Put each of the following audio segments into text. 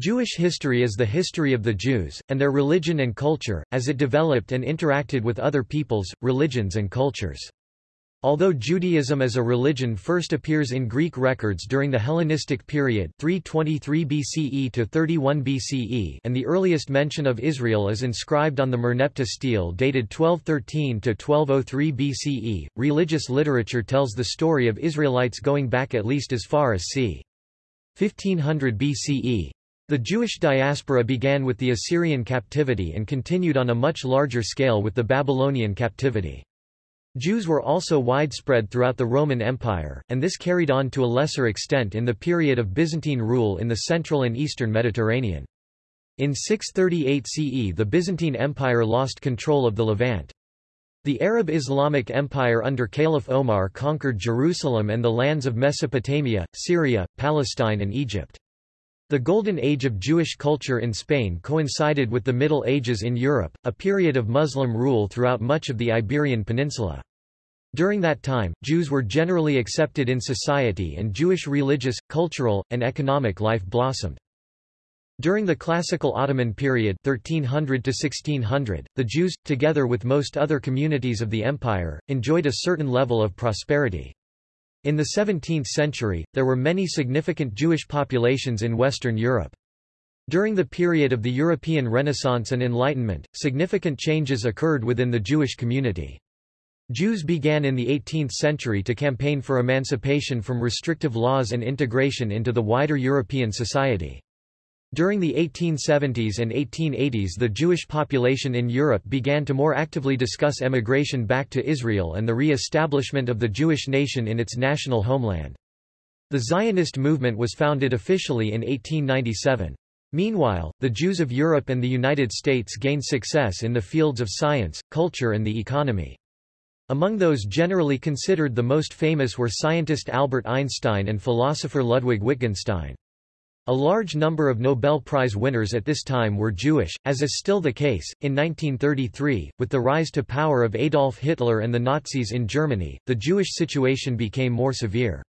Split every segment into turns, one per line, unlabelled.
Jewish history is the history of the Jews, and their religion and culture, as it developed and interacted with other peoples, religions and cultures. Although Judaism as a religion first appears in Greek records during the Hellenistic period 323 BCE to 31 BCE and the earliest mention of Israel is inscribed on the Merneptah stele dated 1213 to 1203 BCE, religious literature tells the story of Israelites going back at least as far as c. 1500 BCE. The Jewish diaspora began with the Assyrian captivity and continued on a much larger scale with the Babylonian captivity. Jews were also widespread throughout the Roman Empire, and this carried on to a lesser extent in the period of Byzantine rule in the central and eastern Mediterranean. In 638 CE the Byzantine Empire lost control of the Levant. The Arab Islamic Empire under Caliph Omar conquered Jerusalem and the lands of Mesopotamia, Syria, Palestine and Egypt. The Golden Age of Jewish culture in Spain coincided with the Middle Ages in Europe, a period of Muslim rule throughout much of the Iberian Peninsula. During that time, Jews were generally accepted in society and Jewish religious, cultural, and economic life blossomed. During the classical Ottoman period 1300 to 1600, the Jews, together with most other communities of the empire, enjoyed a certain level of prosperity. In the 17th century, there were many significant Jewish populations in Western Europe. During the period of the European Renaissance and Enlightenment, significant changes occurred within the Jewish community. Jews began in the 18th century to campaign for emancipation from restrictive laws and integration into the wider European society. During the 1870s and 1880s the Jewish population in Europe began to more actively discuss emigration back to Israel and the re-establishment of the Jewish nation in its national homeland. The Zionist movement was founded officially in 1897. Meanwhile, the Jews of Europe and the United States gained success in the fields of science, culture and the economy. Among those generally considered the most famous were scientist Albert Einstein and philosopher Ludwig Wittgenstein. A large number of Nobel Prize winners at this time were Jewish, as is still the case. In 1933, with the rise to power of Adolf Hitler and the Nazis in Germany, the Jewish situation became more severe.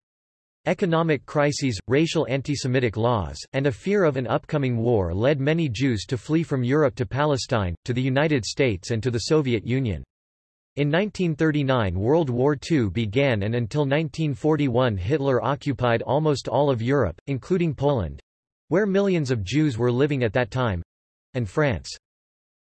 Economic crises, racial anti-Semitic laws, and a fear of an upcoming war led many Jews to flee from Europe to Palestine, to the United States and to the Soviet Union. In 1939 World War II began and until 1941 Hitler occupied almost all of Europe, including Poland, where millions of Jews were living at that time, and France.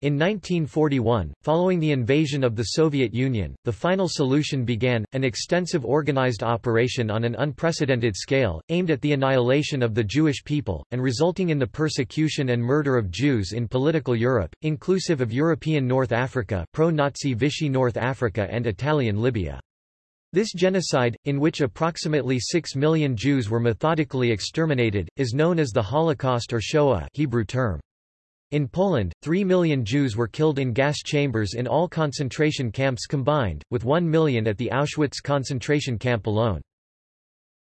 In 1941, following the invasion of the Soviet Union, the final solution began, an extensive organized operation on an unprecedented scale, aimed at the annihilation of the Jewish people, and resulting in the persecution and murder of Jews in political Europe, inclusive of European North Africa pro-Nazi Vichy North Africa and Italian Libya. This genocide, in which approximately 6 million Jews were methodically exterminated, is known as the Holocaust or Shoah Hebrew term. In Poland, 3 million Jews were killed in gas chambers in all concentration camps combined, with 1 million at the Auschwitz concentration camp alone.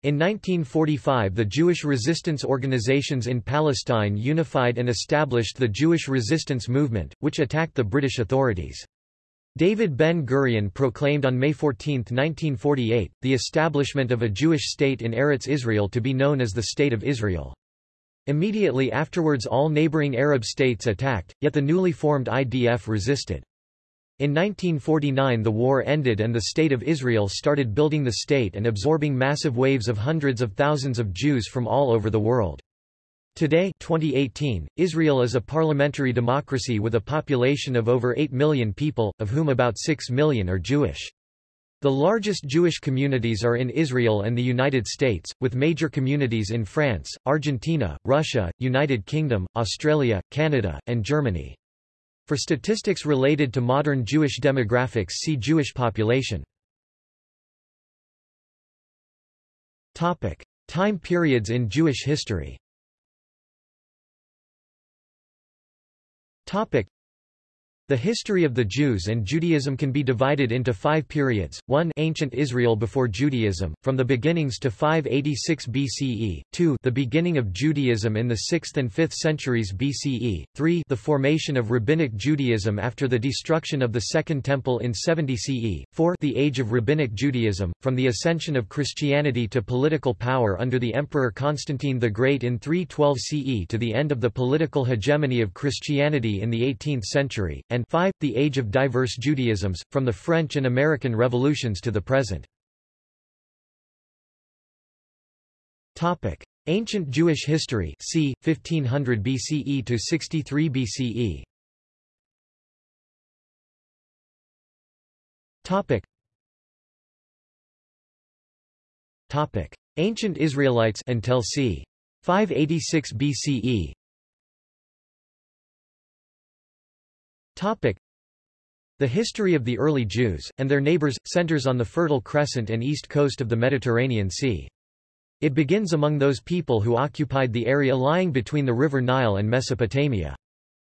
In 1945 the Jewish resistance organizations in Palestine unified and established the Jewish resistance movement, which attacked the British authorities. David Ben-Gurion proclaimed on May 14, 1948, the establishment of a Jewish state in Eretz Israel to be known as the State of Israel. Immediately afterwards all neighboring Arab states attacked, yet the newly formed IDF resisted. In 1949 the war ended and the State of Israel started building the state and absorbing massive waves of hundreds of thousands of Jews from all over the world. Today 2018, Israel is a parliamentary democracy with a population of over 8 million people, of whom about 6 million are Jewish. The largest Jewish communities are in Israel and the United States, with major communities in France, Argentina, Russia, United Kingdom, Australia, Canada, and Germany. For statistics related to modern Jewish demographics see Jewish population. Topic. Time periods in Jewish history Topic. The history of the Jews and Judaism can be divided into five periods, 1 Ancient Israel before Judaism, from the beginnings to 586 BCE, 2 the beginning of Judaism in the 6th and 5th centuries BCE, 3 the formation of Rabbinic Judaism after the destruction of the Second Temple in 70 CE, 4 the age of Rabbinic Judaism, from the ascension of Christianity to political power under the Emperor Constantine the Great in 312 CE to the end of the political hegemony of Christianity in the 18th century, and and 5. The Age of Diverse Judaisms, from the French and American revolutions to the present. Ancient Jewish history c. 1500 BCE to 63 BCE Topic. Topic. Ancient Israelites until c. 586 BCE The history of the early Jews, and their neighbors, centers on the Fertile Crescent and east coast of the Mediterranean Sea. It begins among those people who occupied the area lying between the river Nile and Mesopotamia.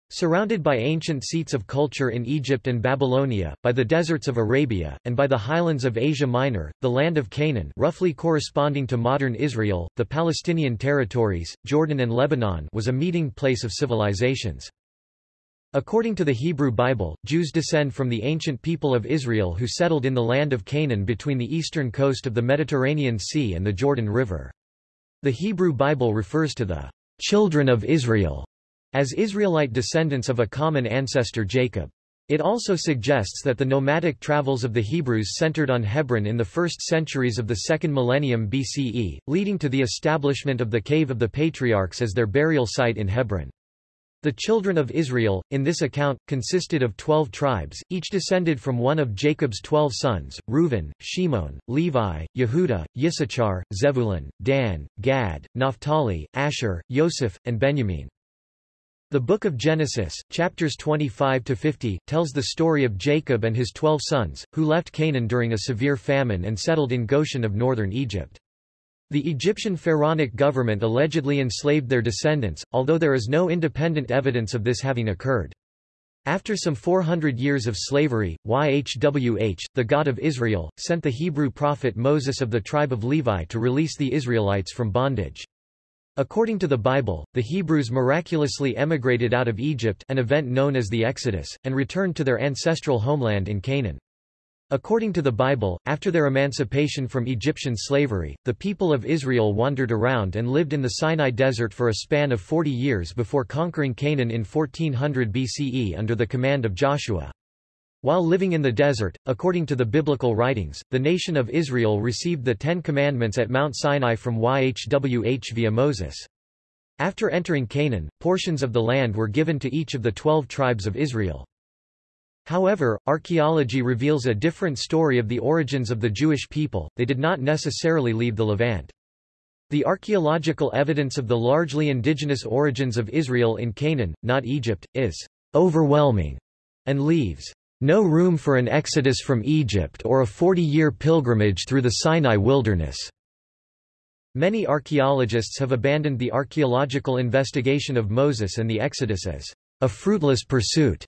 Surrounded by ancient seats of culture in Egypt and Babylonia, by the deserts of Arabia, and by the highlands of Asia Minor, the land of Canaan roughly corresponding to modern Israel, the Palestinian territories, Jordan and Lebanon was a meeting place of civilizations. According to the Hebrew Bible, Jews descend from the ancient people of Israel who settled in the land of Canaan between the eastern coast of the Mediterranean Sea and the Jordan River. The Hebrew Bible refers to the children of Israel as Israelite descendants of a common ancestor Jacob. It also suggests that the nomadic travels of the Hebrews centered on Hebron in the first centuries of the second millennium BCE, leading to the establishment of the Cave of the Patriarchs as their burial site in Hebron. The children of Israel, in this account, consisted of twelve tribes, each descended from one of Jacob's twelve sons, Reuben, Shimon, Levi, Yehuda, Yissachar, Zebulun, Dan, Gad, Naphtali, Asher, Yosef, and Benjamin. The Book of Genesis, chapters 25-50, tells the story of Jacob and his twelve sons, who left Canaan during a severe famine and settled in Goshen of northern Egypt. The Egyptian pharaonic government allegedly enslaved their descendants, although there is no independent evidence of this having occurred. After some 400 years of slavery, YHWH, the God of Israel, sent the Hebrew prophet Moses of the tribe of Levi to release the Israelites from bondage. According to the Bible, the Hebrews miraculously emigrated out of Egypt an event known as the Exodus, and returned to their ancestral homeland in Canaan. According to the Bible, after their emancipation from Egyptian slavery, the people of Israel wandered around and lived in the Sinai desert for a span of 40 years before conquering Canaan in 1400 BCE under the command of Joshua. While living in the desert, according to the biblical writings, the nation of Israel received the Ten Commandments at Mount Sinai from YHWH via Moses. After entering Canaan, portions of the land were given to each of the twelve tribes of Israel. However, archaeology reveals a different story of the origins of the Jewish people, they did not necessarily leave the Levant. The archaeological evidence of the largely indigenous origins of Israel in Canaan, not Egypt, is overwhelming and leaves no room for an exodus from Egypt or a 40-year pilgrimage through the Sinai wilderness. Many archaeologists have abandoned the archaeological investigation of Moses and the Exodus as a fruitless pursuit.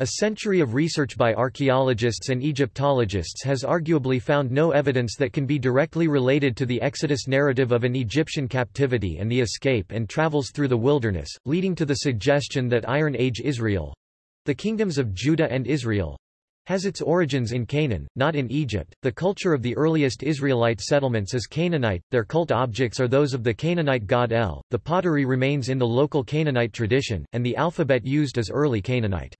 A century of research by archaeologists and Egyptologists has arguably found no evidence that can be directly related to the Exodus narrative of an Egyptian captivity and the escape and travels through the wilderness, leading to the suggestion that Iron Age Israel—the kingdoms of Judah and Israel, has its origins in Canaan, not in Egypt. The culture of the earliest Israelite settlements is Canaanite, their cult objects are those of the Canaanite god El, the pottery remains in the local Canaanite tradition, and the alphabet used as early Canaanite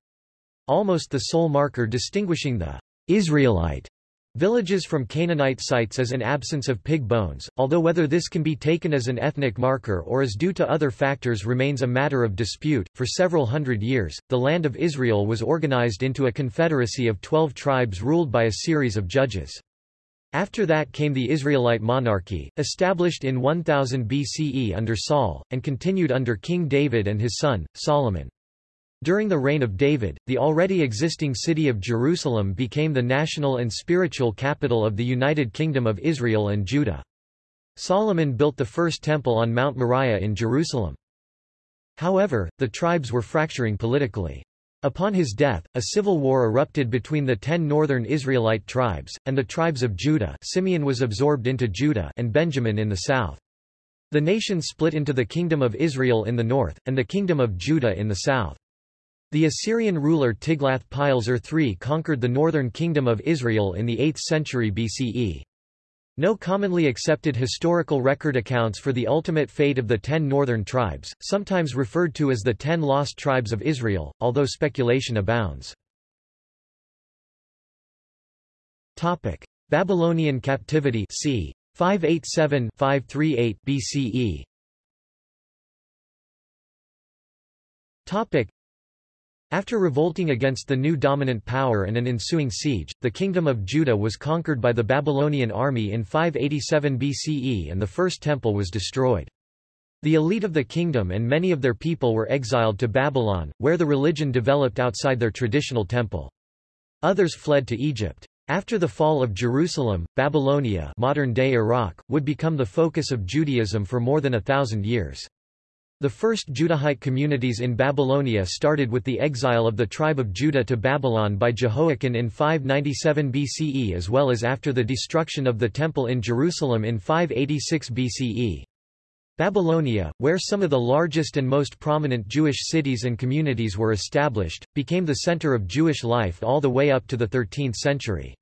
almost the sole marker distinguishing the Israelite villages from Canaanite sites is an absence of pig bones, although whether this can be taken as an ethnic marker or is due to other factors remains a matter of dispute. For several hundred years, the land of Israel was organized into a confederacy of twelve tribes ruled by a series of judges. After that came the Israelite monarchy, established in 1000 BCE under Saul, and continued under King David and his son, Solomon. During the reign of David, the already existing city of Jerusalem became the national and spiritual capital of the United Kingdom of Israel and Judah. Solomon built the first temple on Mount Moriah in Jerusalem. However, the tribes were fracturing politically. Upon his death, a civil war erupted between the ten northern Israelite tribes, and the tribes of Judah Simeon was absorbed into Judah and Benjamin in the south. The nation split into the Kingdom of Israel in the north, and the Kingdom of Judah in the south. The Assyrian ruler Tiglath-Pileser III conquered the northern kingdom of Israel in the 8th century BCE. No commonly accepted historical record accounts for the ultimate fate of the ten northern tribes, sometimes referred to as the Ten Lost Tribes of Israel, although speculation abounds. Babylonian captivity c. 587-538 BCE after revolting against the new dominant power and an ensuing siege, the kingdom of Judah was conquered by the Babylonian army in 587 BCE and the first temple was destroyed. The elite of the kingdom and many of their people were exiled to Babylon, where the religion developed outside their traditional temple. Others fled to Egypt. After the fall of Jerusalem, Babylonia modern-day Iraq, would become the focus of Judaism for more than a thousand years. The first Judahite communities in Babylonia started with the exile of the tribe of Judah to Babylon by Jehoiakim in 597 BCE as well as after the destruction of the Temple in Jerusalem in 586 BCE. Babylonia, where some of the largest and most prominent Jewish cities and communities were established, became the center of Jewish life all the way up to the 13th century.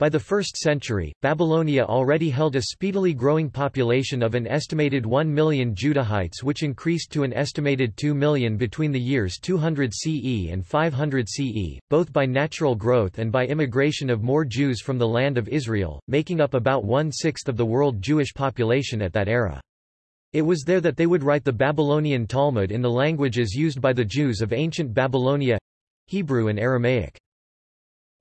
By the 1st century, Babylonia already held a speedily growing population of an estimated 1 million Judahites which increased to an estimated 2 million between the years 200 CE and 500 CE, both by natural growth and by immigration of more Jews from the land of Israel, making up about one-sixth of the world Jewish population at that era. It was there that they would write the Babylonian Talmud in the languages used by the Jews of ancient Babylonia—Hebrew and Aramaic.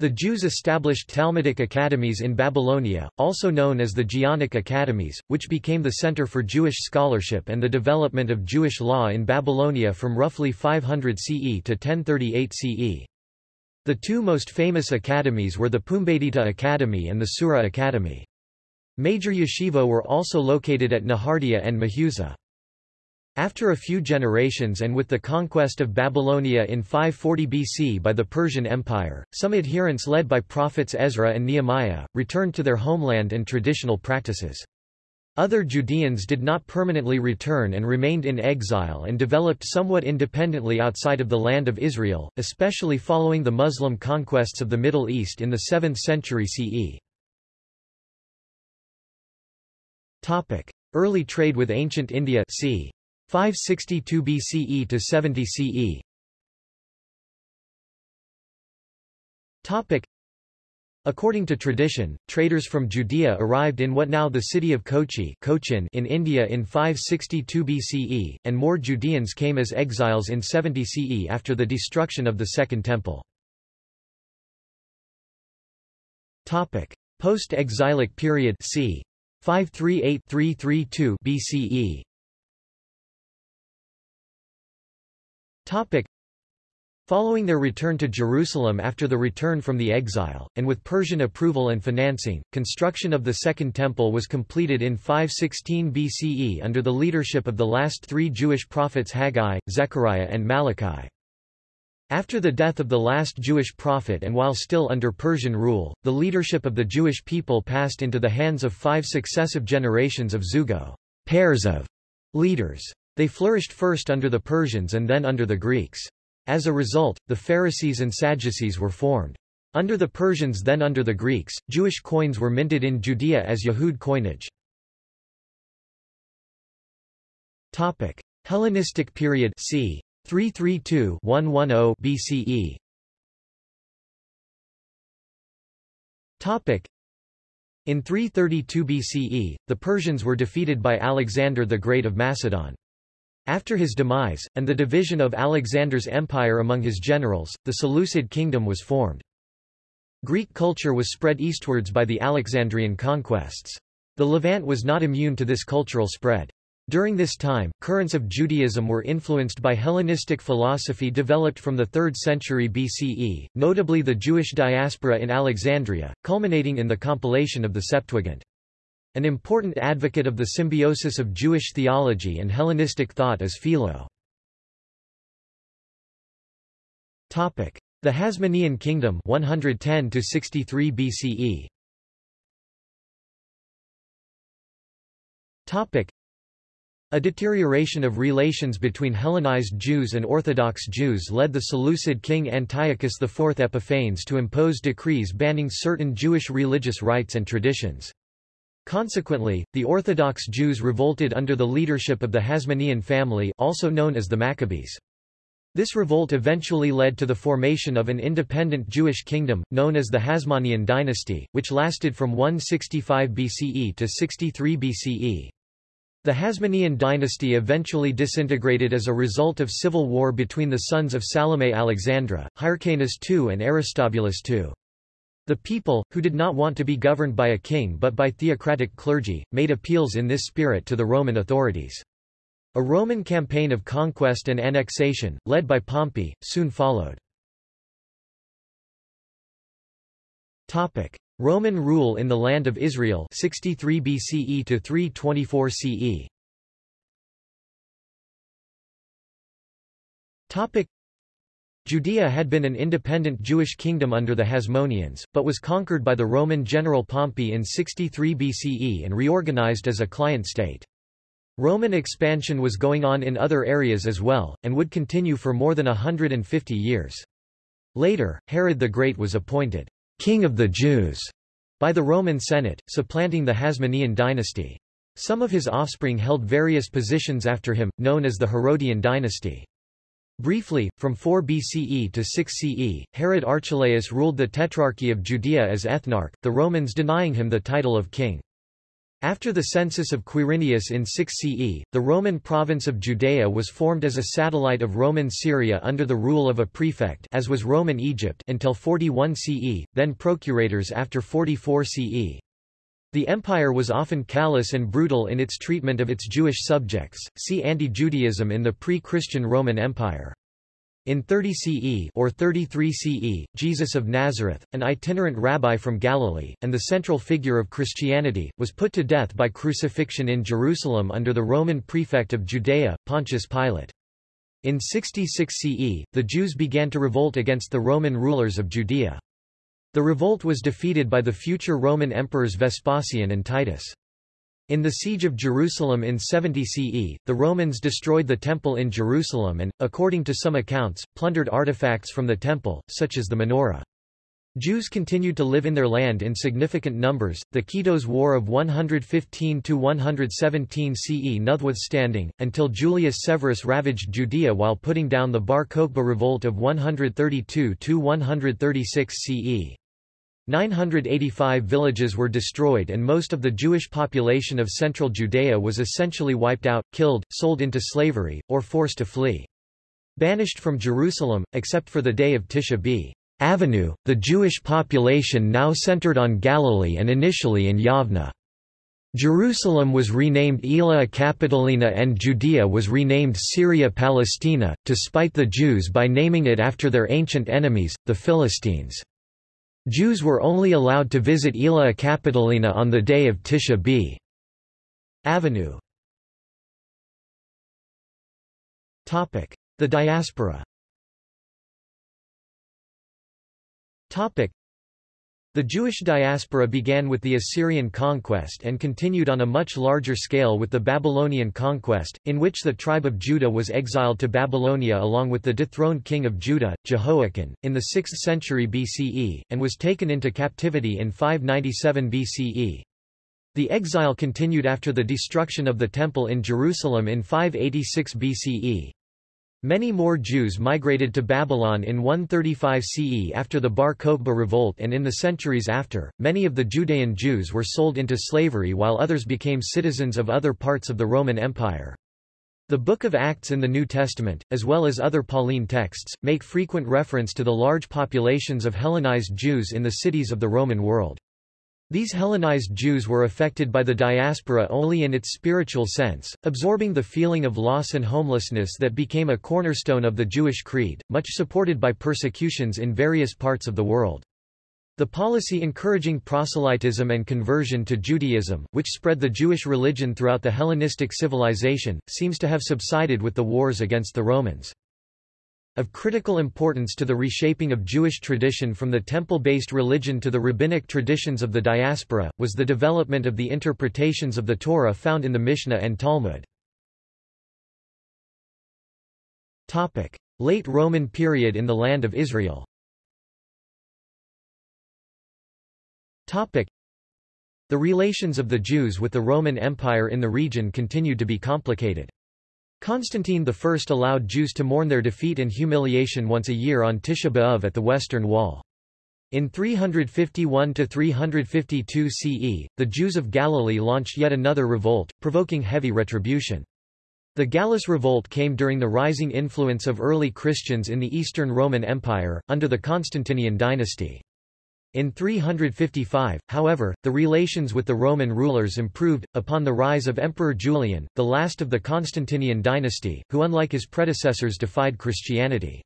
The Jews established Talmudic academies in Babylonia, also known as the Geonic Academies, which became the center for Jewish scholarship and the development of Jewish law in Babylonia from roughly 500 CE to 1038 CE. The two most famous academies were the Pumbedita Academy and the Sura Academy. Major yeshiva were also located at Nehardea and Mehuza. After a few generations and with the conquest of Babylonia in 540 BC by the Persian Empire, some adherents led by prophets Ezra and Nehemiah, returned to their homeland and traditional practices. Other Judeans did not permanently return and remained in exile and developed somewhat independently outside of the land of Israel, especially following the Muslim conquests of the Middle East in the 7th century CE. Early trade with ancient India c. 562 BCE to 70 CE. Topic. According to tradition, traders from Judea arrived in what now the city of Kochi Cochin in India in 562 BCE, and more Judeans came as exiles in 70 CE after the destruction of the Second Temple. Post-exilic period c. 538-332 BCE Topic. Following their return to Jerusalem after the return from the exile, and with Persian approval and financing, construction of the Second Temple was completed in 516 BCE under the leadership of the last three Jewish prophets Haggai, Zechariah and Malachi. After the death of the last Jewish prophet and while still under Persian rule, the leadership of the Jewish people passed into the hands of five successive generations of Zugot pairs of leaders. They flourished first under the Persians and then under the Greeks. As a result, the Pharisees and Sadducees were formed. Under the Persians then under the Greeks, Jewish coins were minted in Judea as Yehud coinage. Topic: Hellenistic period c. 332-110 BCE. Topic: In 332 BCE, the Persians were defeated by Alexander the Great of Macedon. After his demise, and the division of Alexander's empire among his generals, the Seleucid kingdom was formed. Greek culture was spread eastwards by the Alexandrian conquests. The Levant was not immune to this cultural spread. During this time, currents of Judaism were influenced by Hellenistic philosophy developed from the 3rd century BCE, notably the Jewish diaspora in Alexandria, culminating in the compilation of the Septuagint. An important advocate of the symbiosis of Jewish theology and Hellenistic thought is Philo. Topic: The Hasmonean Kingdom 110 to 63 BCE. Topic: A deterioration of relations between Hellenized Jews and Orthodox Jews led the Seleucid king Antiochus IV Epiphanes to impose decrees banning certain Jewish religious rites and traditions. Consequently, the Orthodox Jews revolted under the leadership of the Hasmonean family also known as the Maccabees. This revolt eventually led to the formation of an independent Jewish kingdom, known as the Hasmonean dynasty, which lasted from 165 BCE to 63 BCE. The Hasmonean dynasty eventually disintegrated as a result of civil war between the sons of Salome Alexandra, Hyrcanus II and Aristobulus II. The people, who did not want to be governed by a king but by theocratic clergy, made appeals in this spirit to the Roman authorities. A Roman campaign of conquest and annexation, led by Pompey, soon followed. Roman rule in the Land of Israel 63 BCE to 324 CE. Topic Judea had been an independent Jewish kingdom under the Hasmoneans, but was conquered by the Roman general Pompey in 63 BCE and reorganized as a client state. Roman expansion was going on in other areas as well, and would continue for more than hundred and fifty years. Later, Herod the Great was appointed king of the Jews by the Roman Senate, supplanting the Hasmonean dynasty. Some of his offspring held various positions after him, known as the Herodian dynasty. Briefly, from 4 BCE to 6 CE, Herod Archelaus ruled the Tetrarchy of Judea as ethnarch, the Romans denying him the title of king. After the census of Quirinius in 6 CE, the Roman province of Judea was formed as a satellite of Roman Syria under the rule of a prefect as was Roman Egypt until 41 CE, then procurators after 44 CE. The empire was often callous and brutal in its treatment of its Jewish subjects, see anti-Judaism in the pre-Christian Roman Empire. In 30 CE or 33 CE, Jesus of Nazareth, an itinerant rabbi from Galilee, and the central figure of Christianity, was put to death by crucifixion in Jerusalem under the Roman prefect of Judea, Pontius Pilate. In 66 CE, the Jews began to revolt against the Roman rulers of Judea. The revolt was defeated by the future Roman emperors Vespasian and Titus. In the Siege of Jerusalem in 70 CE, the Romans destroyed the temple in Jerusalem and, according to some accounts, plundered artifacts from the temple, such as the menorah. Jews continued to live in their land in significant numbers, the Kitos War of 115–117 CE notwithstanding, until Julius Severus ravaged Judea while putting down the Bar Kokhba revolt of 132–136 CE. 985 villages were destroyed and most of the Jewish population of central Judea was essentially wiped out, killed, sold into slavery, or forced to flee. Banished from Jerusalem, except for the day of Tisha B. Avenue, the Jewish population now centered on Galilee and initially in Yavna. Jerusalem was renamed Aelia Capitolina and Judea was renamed Syria Palestina, to spite the Jews by naming it after their ancient enemies, the Philistines. Jews were only allowed to visit Aelia Capitolina on the day of Tisha B. Avenue. The diaspora the Jewish diaspora began with the Assyrian conquest and continued on a much larger scale with the Babylonian conquest, in which the tribe of Judah was exiled to Babylonia along with the dethroned king of Judah, Jehoiakim, in the 6th century BCE, and was taken into captivity in 597 BCE. The exile continued after the destruction of the Temple in Jerusalem in 586 BCE. Many more Jews migrated to Babylon in 135 CE after the Bar Kokhba revolt and in the centuries after, many of the Judean Jews were sold into slavery while others became citizens of other parts of the Roman Empire. The Book of Acts in the New Testament, as well as other Pauline texts, make frequent reference to the large populations of Hellenized Jews in the cities of the Roman world. These Hellenized Jews were affected by the diaspora only in its spiritual sense, absorbing the feeling of loss and homelessness that became a cornerstone of the Jewish creed, much supported by persecutions in various parts of the world. The policy encouraging proselytism and conversion to Judaism, which spread the Jewish religion throughout the Hellenistic civilization, seems to have subsided with the wars against the Romans. Of critical importance to the reshaping of Jewish tradition from the temple-based religion to the rabbinic traditions of the diaspora, was the development of the interpretations of the Torah found in the Mishnah and Talmud. Late Roman period in the Land of Israel The relations of the Jews with the Roman Empire in the region continued to be complicated. Constantine I allowed Jews to mourn their defeat and humiliation once a year on Tisha B'Av at the Western Wall. In 351–352 CE, the Jews of Galilee launched yet another revolt, provoking heavy retribution. The Gallus Revolt came during the rising influence of early Christians in the Eastern Roman Empire, under the Constantinian dynasty. In 355, however, the relations with the Roman rulers improved, upon the rise of Emperor Julian, the last of the Constantinian dynasty, who unlike his predecessors defied Christianity.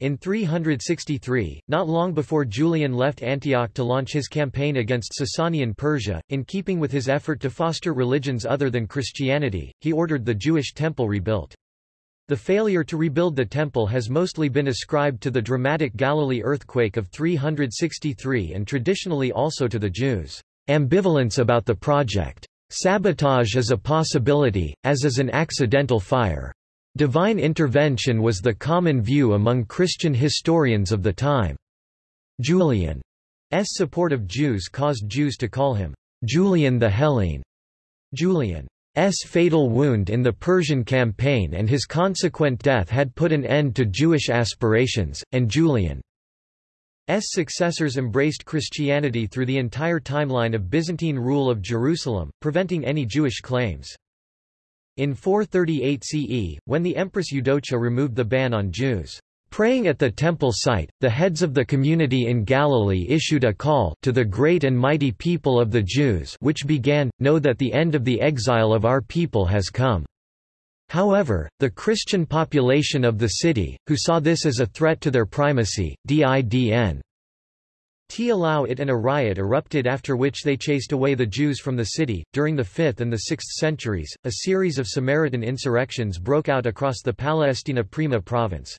In 363, not long before Julian left Antioch to launch his campaign against Sasanian Persia, in keeping with his effort to foster religions other than Christianity, he ordered the Jewish temple rebuilt. The failure to rebuild the temple has mostly been ascribed to the dramatic Galilee earthquake of 363 and traditionally also to the Jews' ambivalence about the project. Sabotage is a possibility, as is an accidental fire. Divine intervention was the common view among Christian historians of the time. Julian's support of Jews caused Jews to call him Julian the Hellene. Julian. Fatal wound in the Persian campaign and his consequent death had put an end to Jewish aspirations, and Julian's successors embraced Christianity through the entire timeline of Byzantine rule of Jerusalem, preventing any Jewish claims. In 438 CE, when the Empress Eudocia removed the ban on Jews' Praying at the temple site, the heads of the community in Galilee issued a call to the great and mighty people of the Jews which began, Know that the end of the exile of our people has come. However, the Christian population of the city, who saw this as a threat to their primacy, didn. T allow it and a riot erupted after which they chased away the Jews from the city. During the 5th and the 6th centuries, a series of Samaritan insurrections broke out across the Palestina Prima province.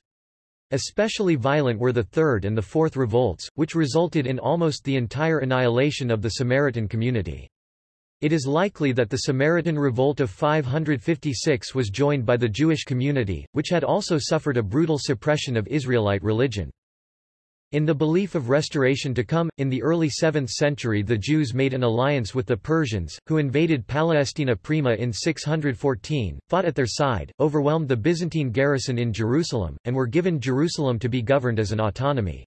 Especially violent were the Third and the Fourth Revolts, which resulted in almost the entire annihilation of the Samaritan community. It is likely that the Samaritan Revolt of 556 was joined by the Jewish community, which had also suffered a brutal suppression of Israelite religion. In the belief of restoration to come, in the early 7th century the Jews made an alliance with the Persians, who invaded Palestina Prima in 614, fought at their side, overwhelmed the Byzantine garrison in Jerusalem, and were given Jerusalem to be governed as an autonomy.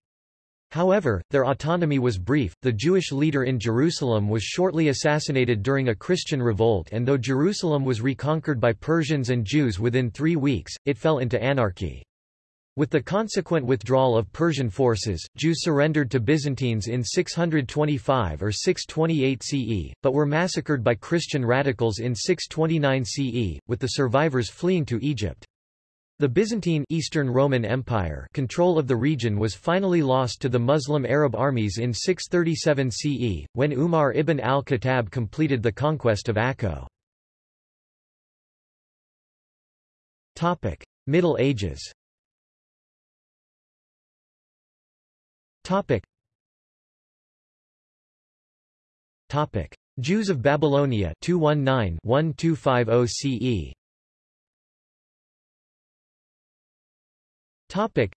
However, their autonomy was brief, the Jewish leader in Jerusalem was shortly assassinated during a Christian revolt and though Jerusalem was reconquered by Persians and Jews within three weeks, it fell into anarchy. With the consequent withdrawal of Persian forces, Jews surrendered to Byzantines in 625 or 628 CE, but were massacred by Christian radicals in 629 CE, with the survivors fleeing to Egypt. The Byzantine Eastern Roman Empire control of the region was finally lost to the Muslim Arab armies in 637 CE, when Umar ibn al-Khattab completed the conquest of Akko. Middle Ages Topic. Topic. Jews of Babylonia 219-1250 CE. Topic.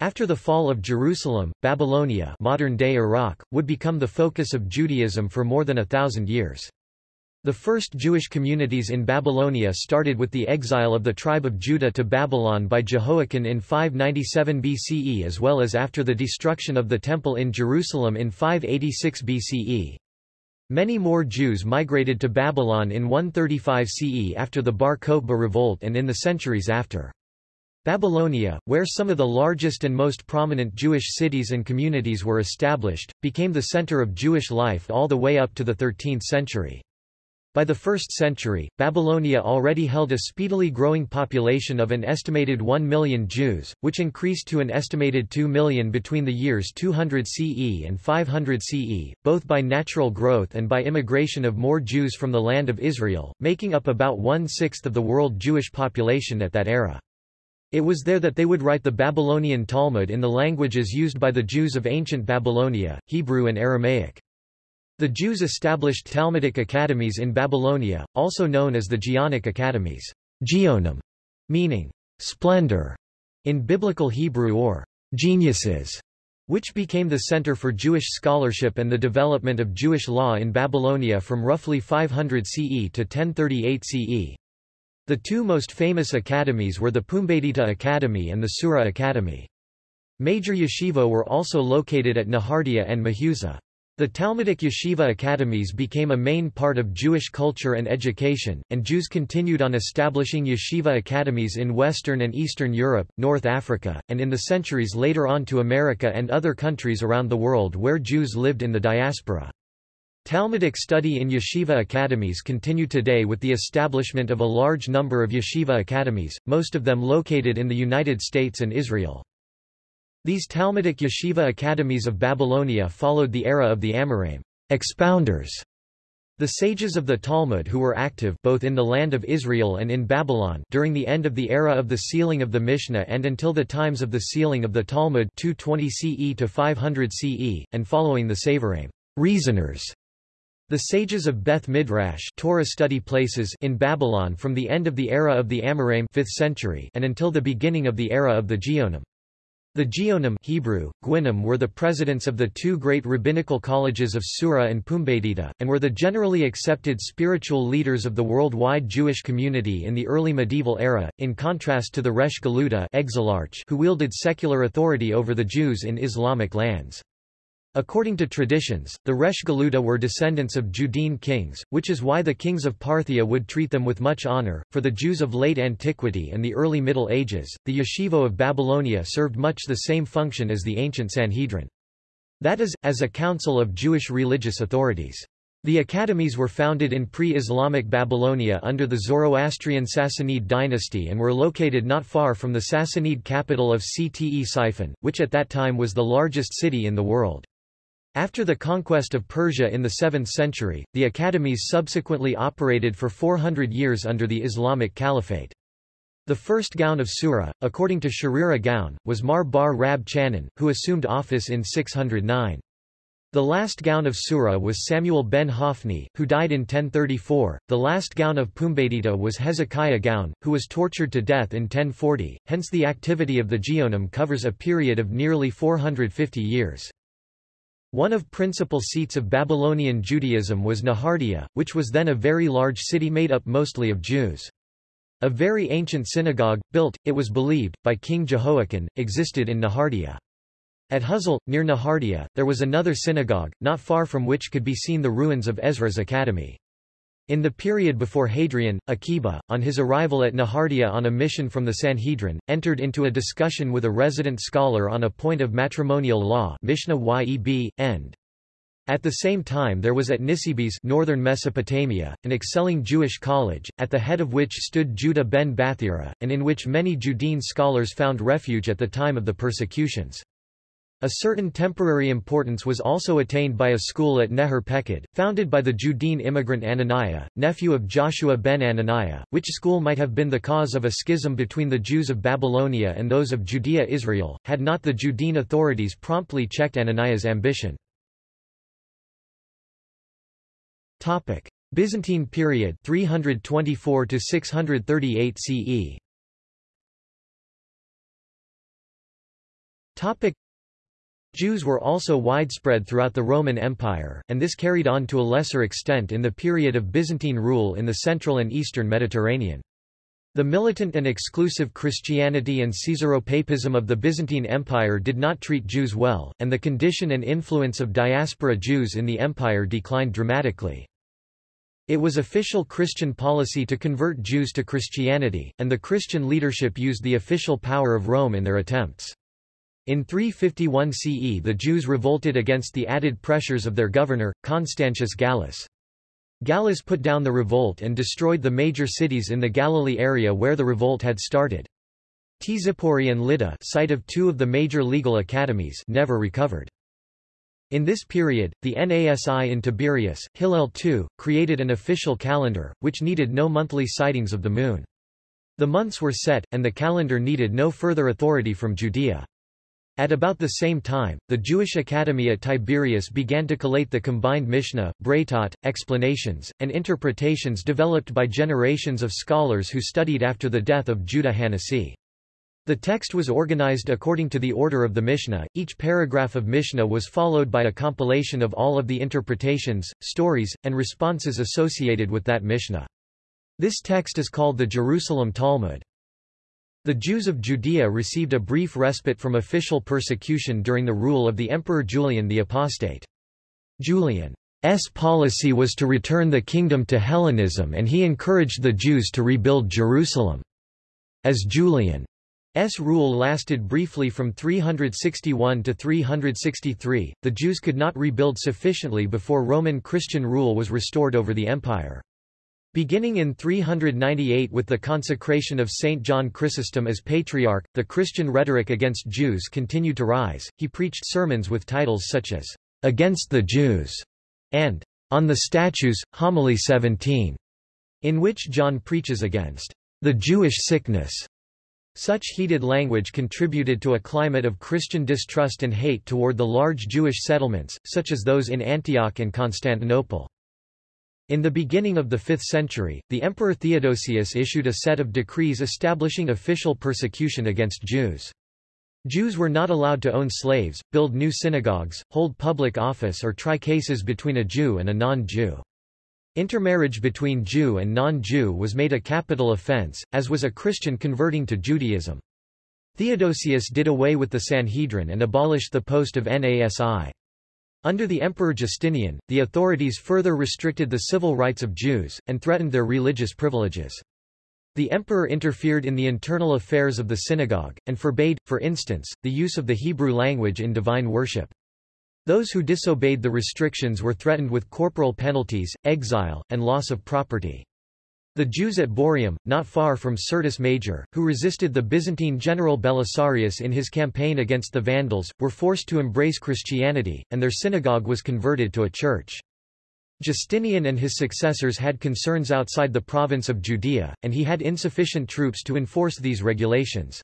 After the fall of Jerusalem, Babylonia modern-day Iraq, would become the focus of Judaism for more than a thousand years. The first Jewish communities in Babylonia started with the exile of the tribe of Judah to Babylon by Jehoiakim in 597 BCE as well as after the destruction of the Temple in Jerusalem in 586 BCE. Many more Jews migrated to Babylon in 135 CE after the Bar Kokhba revolt and in the centuries after. Babylonia, where some of the largest and most prominent Jewish cities and communities were established, became the center of Jewish life all the way up to the 13th century. By the 1st century, Babylonia already held a speedily growing population of an estimated 1 million Jews, which increased to an estimated 2 million between the years 200 CE and 500 CE, both by natural growth and by immigration of more Jews from the land of Israel, making up about one-sixth of the world Jewish population at that era. It was there that they would write the Babylonian Talmud in the languages used by the Jews of ancient Babylonia, Hebrew and Aramaic. The Jews established Talmudic academies in Babylonia, also known as the Geonic academies, Geonim, meaning splendor in Biblical Hebrew or geniuses, which became the center for Jewish scholarship and the development of Jewish law in Babylonia from roughly 500 CE to 1038 CE. The two most famous academies were the Pumbedita Academy and the Sura Academy. Major yeshiva were also located at Nehardea and Mehuza. The Talmudic yeshiva academies became a main part of Jewish culture and education, and Jews continued on establishing yeshiva academies in Western and Eastern Europe, North Africa, and in the centuries later on to America and other countries around the world where Jews lived in the diaspora. Talmudic study in yeshiva academies continue today with the establishment of a large number of yeshiva academies, most of them located in the United States and Israel. These Talmudic yeshiva academies of Babylonia followed the era of the Amoraim expounders, the sages of the Talmud who were active both in the land of Israel and in Babylon during the end of the era of the sealing of the Mishnah and until the times of the sealing of the Talmud 220 CE to 500 CE, and following the Savoraim reasoners the sages of Beth Midrash Torah study places in Babylon from the end of the era of the Amoraim 5th century and until the beginning of the era of the Geonim. The Geonim Hebrew, Gwinim were the presidents of the two great rabbinical colleges of Sura and Pumbedita, and were the generally accepted spiritual leaders of the worldwide Jewish community in the early medieval era, in contrast to the Resh Galuta who wielded secular authority over the Jews in Islamic lands. According to traditions, the Resh Galuta were descendants of Judean kings, which is why the kings of Parthia would treat them with much honor. For the Jews of late antiquity and the early Middle Ages, the yeshiva of Babylonia served much the same function as the ancient Sanhedrin. That is, as a council of Jewish religious authorities. The academies were founded in pre-Islamic Babylonia under the Zoroastrian Sassanid dynasty and were located not far from the Sassanid capital of Ctesiphon, which at that time was the largest city in the world. After the conquest of Persia in the 7th century, the academies subsequently operated for 400 years under the Islamic Caliphate. The first Gaon of Sura, according to Sherira Gaon, was Mar Bar Rab Chanan, who assumed office in 609. The last Gaon of Sura was Samuel ben Hophni, who died in 1034. The last Gaon of Pumbedita was Hezekiah Gaon, who was tortured to death in 1040, hence the activity of the Geonim covers a period of nearly 450 years. One of principal seats of Babylonian Judaism was Nehardea, which was then a very large city made up mostly of Jews. A very ancient synagogue, built, it was believed, by King Jehoiakim, existed in Nehardea. At Huzal, near Nehardea, there was another synagogue, not far from which could be seen the ruins of Ezra's academy. In the period before Hadrian, Akiba, on his arrival at Nehardea on a mission from the Sanhedrin, entered into a discussion with a resident scholar on a point of matrimonial law Mishnah Yeb, end. At the same time there was at Nisibis northern Mesopotamia, an excelling Jewish college, at the head of which stood Judah ben Bathira, and in which many Judean scholars found refuge at the time of the persecutions. A certain temporary importance was also attained by a school at Nehar Pekod, founded by the Judean immigrant Ananiah, nephew of Joshua ben Ananiah, which school might have been the cause of a schism between the Jews of Babylonia and those of Judea Israel, had not the Judean authorities promptly checked Ananiah's ambition. Topic. Byzantine period 324 to 638 CE Jews were also widespread throughout the Roman Empire, and this carried on to a lesser extent in the period of Byzantine rule in the central and eastern Mediterranean. The militant and exclusive Christianity and Caesaropapism of the Byzantine Empire did not treat Jews well, and the condition and influence of diaspora Jews in the empire declined dramatically. It was official Christian policy to convert Jews to Christianity, and the Christian leadership used the official power of Rome in their attempts. In 351 CE the Jews revolted against the added pressures of their governor, Constantius Gallus. Gallus put down the revolt and destroyed the major cities in the Galilee area where the revolt had started. Tzippori and Lydda site of two of the major legal academies never recovered. In this period, the Nasi in Tiberias, Hillel II, created an official calendar, which needed no monthly sightings of the moon. The months were set, and the calendar needed no further authority from Judea. At about the same time, the Jewish Academy at Tiberias began to collate the combined Mishnah, Braytot, explanations, and interpretations developed by generations of scholars who studied after the death of Judah Hanasi. The text was organized according to the order of the Mishnah. Each paragraph of Mishnah was followed by a compilation of all of the interpretations, stories, and responses associated with that Mishnah. This text is called the Jerusalem Talmud. The Jews of Judea received a brief respite from official persecution during the rule of the Emperor Julian the Apostate. Julian's policy was to return the kingdom to Hellenism and he encouraged the Jews to rebuild Jerusalem. As Julian's rule lasted briefly from 361 to 363, the Jews could not rebuild sufficiently before Roman Christian rule was restored over the empire. Beginning in 398 with the consecration of Saint John Chrysostom as Patriarch, the Christian rhetoric against Jews continued to rise. He preached sermons with titles such as, Against the Jews, and On the Statues, Homily 17, in which John preaches against the Jewish sickness. Such heated language contributed to a climate of Christian distrust and hate toward the large Jewish settlements, such as those in Antioch and Constantinople. In the beginning of the 5th century, the Emperor Theodosius issued a set of decrees establishing official persecution against Jews. Jews were not allowed to own slaves, build new synagogues, hold public office or try cases between a Jew and a non-Jew. Intermarriage between Jew and non-Jew was made a capital offense, as was a Christian converting to Judaism. Theodosius did away with the Sanhedrin and abolished the post of Nasi. Under the Emperor Justinian, the authorities further restricted the civil rights of Jews, and threatened their religious privileges. The emperor interfered in the internal affairs of the synagogue, and forbade, for instance, the use of the Hebrew language in divine worship. Those who disobeyed the restrictions were threatened with corporal penalties, exile, and loss of property. The Jews at Boreum, not far from Syrtis Major, who resisted the Byzantine general Belisarius in his campaign against the Vandals, were forced to embrace Christianity, and their synagogue was converted to a church. Justinian and his successors had concerns outside the province of Judea, and he had insufficient troops to enforce these regulations.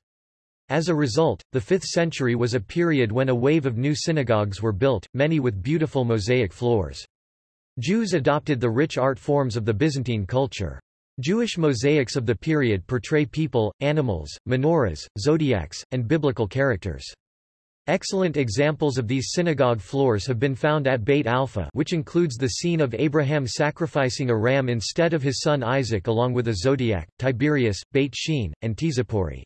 As a result, the 5th century was a period when a wave of new synagogues were built, many with beautiful mosaic floors. Jews adopted the rich art forms of the Byzantine culture. Jewish mosaics of the period portray people, animals, menorahs, zodiacs, and biblical characters. Excellent examples of these synagogue floors have been found at Beit Alpha which includes the scene of Abraham sacrificing a ram instead of his son Isaac along with a zodiac, Tiberias, Beit Shean, and Tzippori.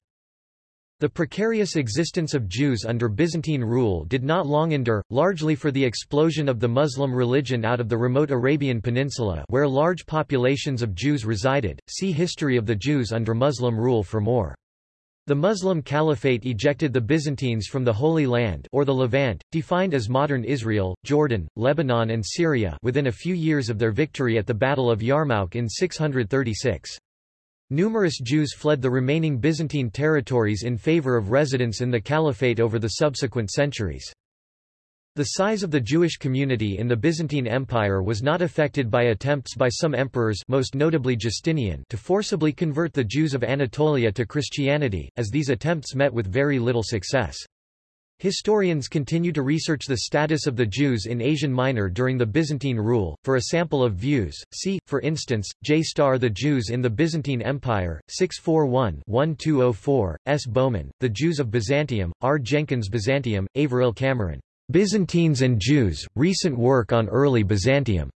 The precarious existence of Jews under Byzantine rule did not long endure, largely for the explosion of the Muslim religion out of the remote Arabian Peninsula where large populations of Jews resided. See History of the Jews under Muslim rule for more. The Muslim Caliphate ejected the Byzantines from the Holy Land or the Levant, defined as modern Israel, Jordan, Lebanon and Syria within a few years of their victory at the Battle of Yarmouk in 636. Numerous Jews fled the remaining Byzantine territories in favor of residence in the Caliphate over the subsequent centuries. The size of the Jewish community in the Byzantine Empire was not affected by attempts by some emperors most notably Justinian to forcibly convert the Jews of Anatolia to Christianity, as these attempts met with very little success. Historians continue to research the status of the Jews in Asian Minor during the Byzantine rule. For a sample of views, see, for instance, J. Starr The Jews in the Byzantine Empire, 641-1204, S. Bowman, The Jews of Byzantium, R. Jenkins Byzantium, Averil Cameron. Byzantines and Jews, Recent Work on Early Byzantium.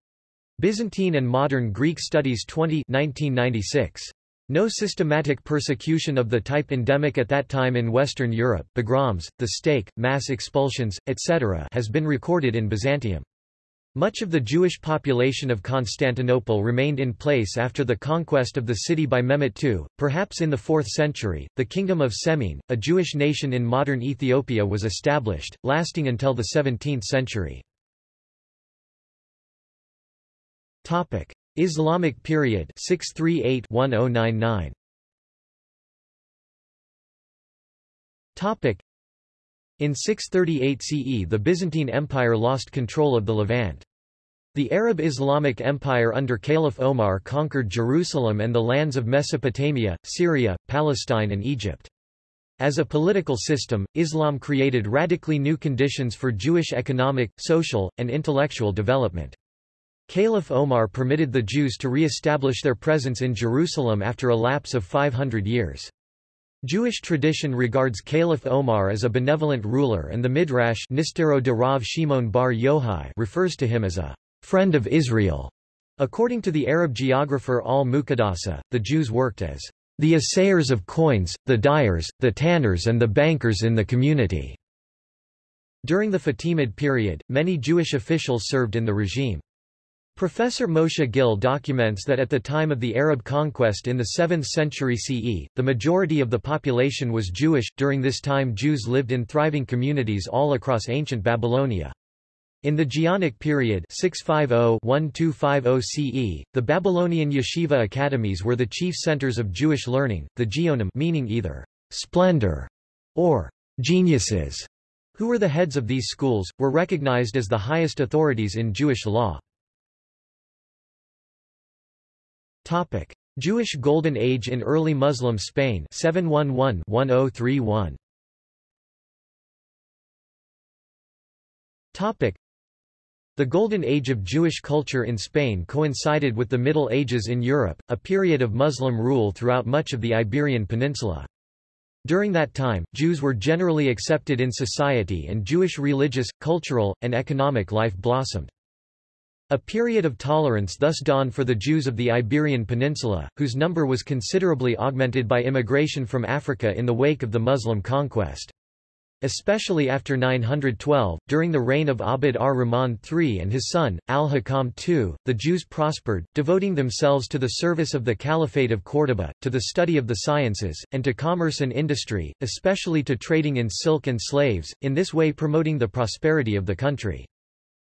Byzantine and Modern Greek Studies 20 1996. No systematic persecution of the type endemic at that time in Western Europe pogroms, the stake, mass expulsions, etc. has been recorded in Byzantium. Much of the Jewish population of Constantinople remained in place after the conquest of the city by Mehmet II, perhaps in the 4th century. The Kingdom of Semien, a Jewish nation in modern Ethiopia was established, lasting until the 17th century. Topic: Islamic period 638-1099 Topic In 638 CE the Byzantine Empire lost control of the Levant. The Arab Islamic Empire under Caliph Omar conquered Jerusalem and the lands of Mesopotamia, Syria, Palestine and Egypt. As a political system, Islam created radically new conditions for Jewish economic, social, and intellectual development. Caliph Omar permitted the Jews to re-establish their presence in Jerusalem after a lapse of 500 years. Jewish tradition regards Caliph Omar as a benevolent ruler and the Midrash de Rav Shimon bar Yochai refers to him as a friend of Israel. According to the Arab geographer al-Muqaddasi, the Jews worked as the assayers of coins, the dyers, the tanners and the bankers in the community. During the Fatimid period, many Jewish officials served in the regime. Professor Moshe Gil documents that at the time of the Arab conquest in the 7th century CE, the majority of the population was Jewish. During this time Jews lived in thriving communities all across ancient Babylonia. In the Geonic period 650-1250 CE, the Babylonian yeshiva academies were the chief centers of Jewish learning, the Geonim meaning either splendor or geniuses, who were the heads of these schools, were recognized as the highest authorities in Jewish law. Topic: Jewish Golden Age in early Muslim Spain 711-1031. Topic: the Golden Age of Jewish culture in Spain coincided with the Middle Ages in Europe, a period of Muslim rule throughout much of the Iberian Peninsula. During that time, Jews were generally accepted in society and Jewish religious, cultural, and economic life blossomed. A period of tolerance thus dawned for the Jews of the Iberian Peninsula, whose number was considerably augmented by immigration from Africa in the wake of the Muslim conquest. Especially after 912, during the reign of Abd ar-Rahman III and his son, al-Hakam II, the Jews prospered, devoting themselves to the service of the Caliphate of Córdoba, to the study of the sciences, and to commerce and industry, especially to trading in silk and slaves, in this way promoting the prosperity of the country.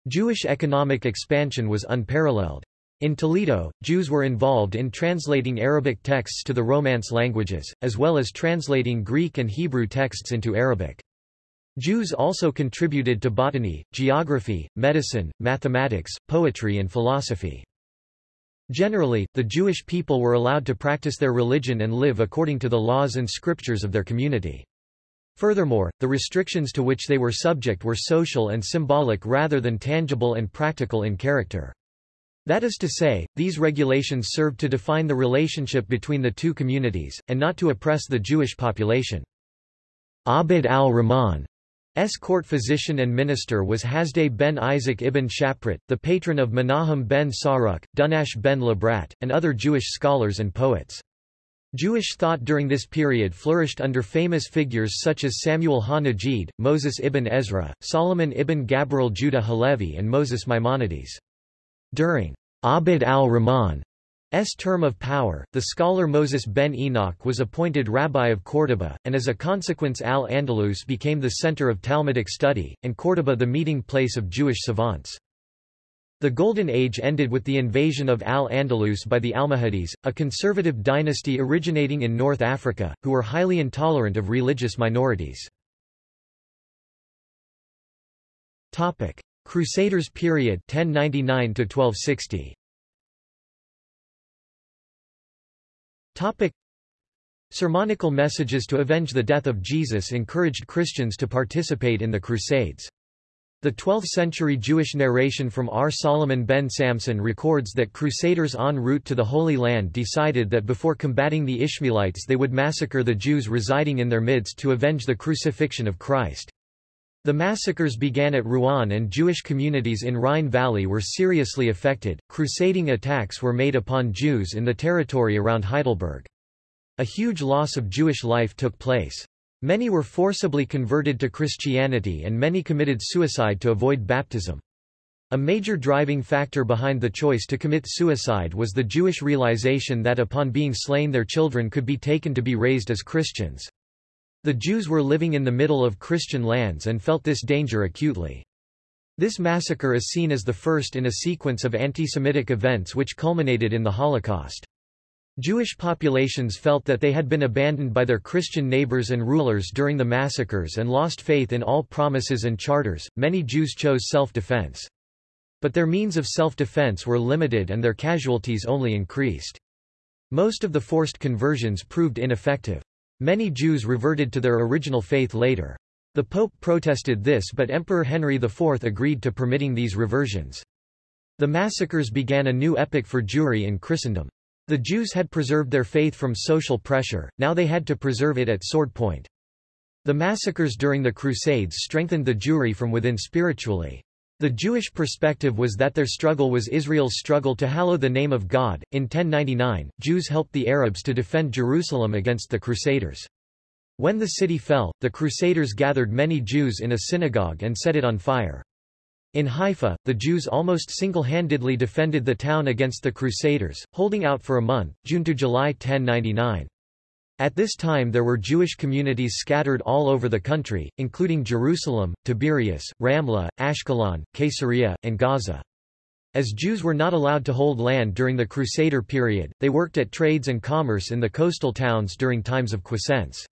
Jewish economic expansion was unparalleled. In Toledo, Jews were involved in translating Arabic texts to the Romance languages, as well as translating Greek and Hebrew texts into Arabic. Jews also contributed to botany, geography, medicine, mathematics, poetry and philosophy. Generally, the Jewish people were allowed to practice their religion and live according to the laws and scriptures of their community. Furthermore, the restrictions to which they were subject were social and symbolic rather than tangible and practical in character. That is to say, these regulations served to define the relationship between the two communities, and not to oppress the Jewish population. Abd al-Rahman S. court physician and minister was Hasdai ben Isaac ibn Shaprut, the patron of Menahem ben Saruk, Dunash ben Labrat, and other Jewish scholars and poets. Jewish thought during this period flourished under famous figures such as Samuel ha-Najid, Moses ibn Ezra, Solomon ibn Gabirol Judah Halevi and Moses Maimonides. During Abd al-Rahman S term of power, the scholar Moses ben Enoch was appointed rabbi of Córdoba, and as a consequence Al-Andalus became the center of Talmudic study, and Córdoba the meeting place of Jewish savants. The Golden Age ended with the invasion of Al-Andalus by the Almohades, a conservative dynasty originating in North Africa, who were highly intolerant of religious minorities. Topic: Crusaders period 1099 to 1260 Topic. Sermonical messages to avenge the death of Jesus encouraged Christians to participate in the Crusades. The 12th-century Jewish narration from R. Solomon ben Samson records that crusaders en route to the Holy Land decided that before combating the Ishmaelites they would massacre the Jews residing in their midst to avenge the crucifixion of Christ. The massacres began at Rouen and Jewish communities in Rhine Valley were seriously affected. Crusading attacks were made upon Jews in the territory around Heidelberg. A huge loss of Jewish life took place. Many were forcibly converted to Christianity and many committed suicide to avoid baptism. A major driving factor behind the choice to commit suicide was the Jewish realization that upon being slain their children could be taken to be raised as Christians. The Jews were living in the middle of Christian lands and felt this danger acutely. This massacre is seen as the first in a sequence of anti-Semitic events which culminated in the Holocaust. Jewish populations felt that they had been abandoned by their Christian neighbors and rulers during the massacres and lost faith in all promises and charters. Many Jews chose self-defense. But their means of self-defense were limited and their casualties only increased. Most of the forced conversions proved ineffective. Many Jews reverted to their original faith later. The Pope protested this but Emperor Henry IV agreed to permitting these reversions. The massacres began a new epoch for Jewry in Christendom. The Jews had preserved their faith from social pressure, now they had to preserve it at sword point. The massacres during the Crusades strengthened the Jewry from within spiritually. The Jewish perspective was that their struggle was Israel's struggle to hallow the name of God. In 1099, Jews helped the Arabs to defend Jerusalem against the Crusaders. When the city fell, the Crusaders gathered many Jews in a synagogue and set it on fire. In Haifa, the Jews almost single-handedly defended the town against the Crusaders, holding out for a month, June to July 1099. At this time there were Jewish communities scattered all over the country, including Jerusalem, Tiberias, Ramla, Ashkelon, Caesarea, and Gaza. As Jews were not allowed to hold land during the Crusader period, they worked at trades and commerce in the coastal towns during times of quiescence.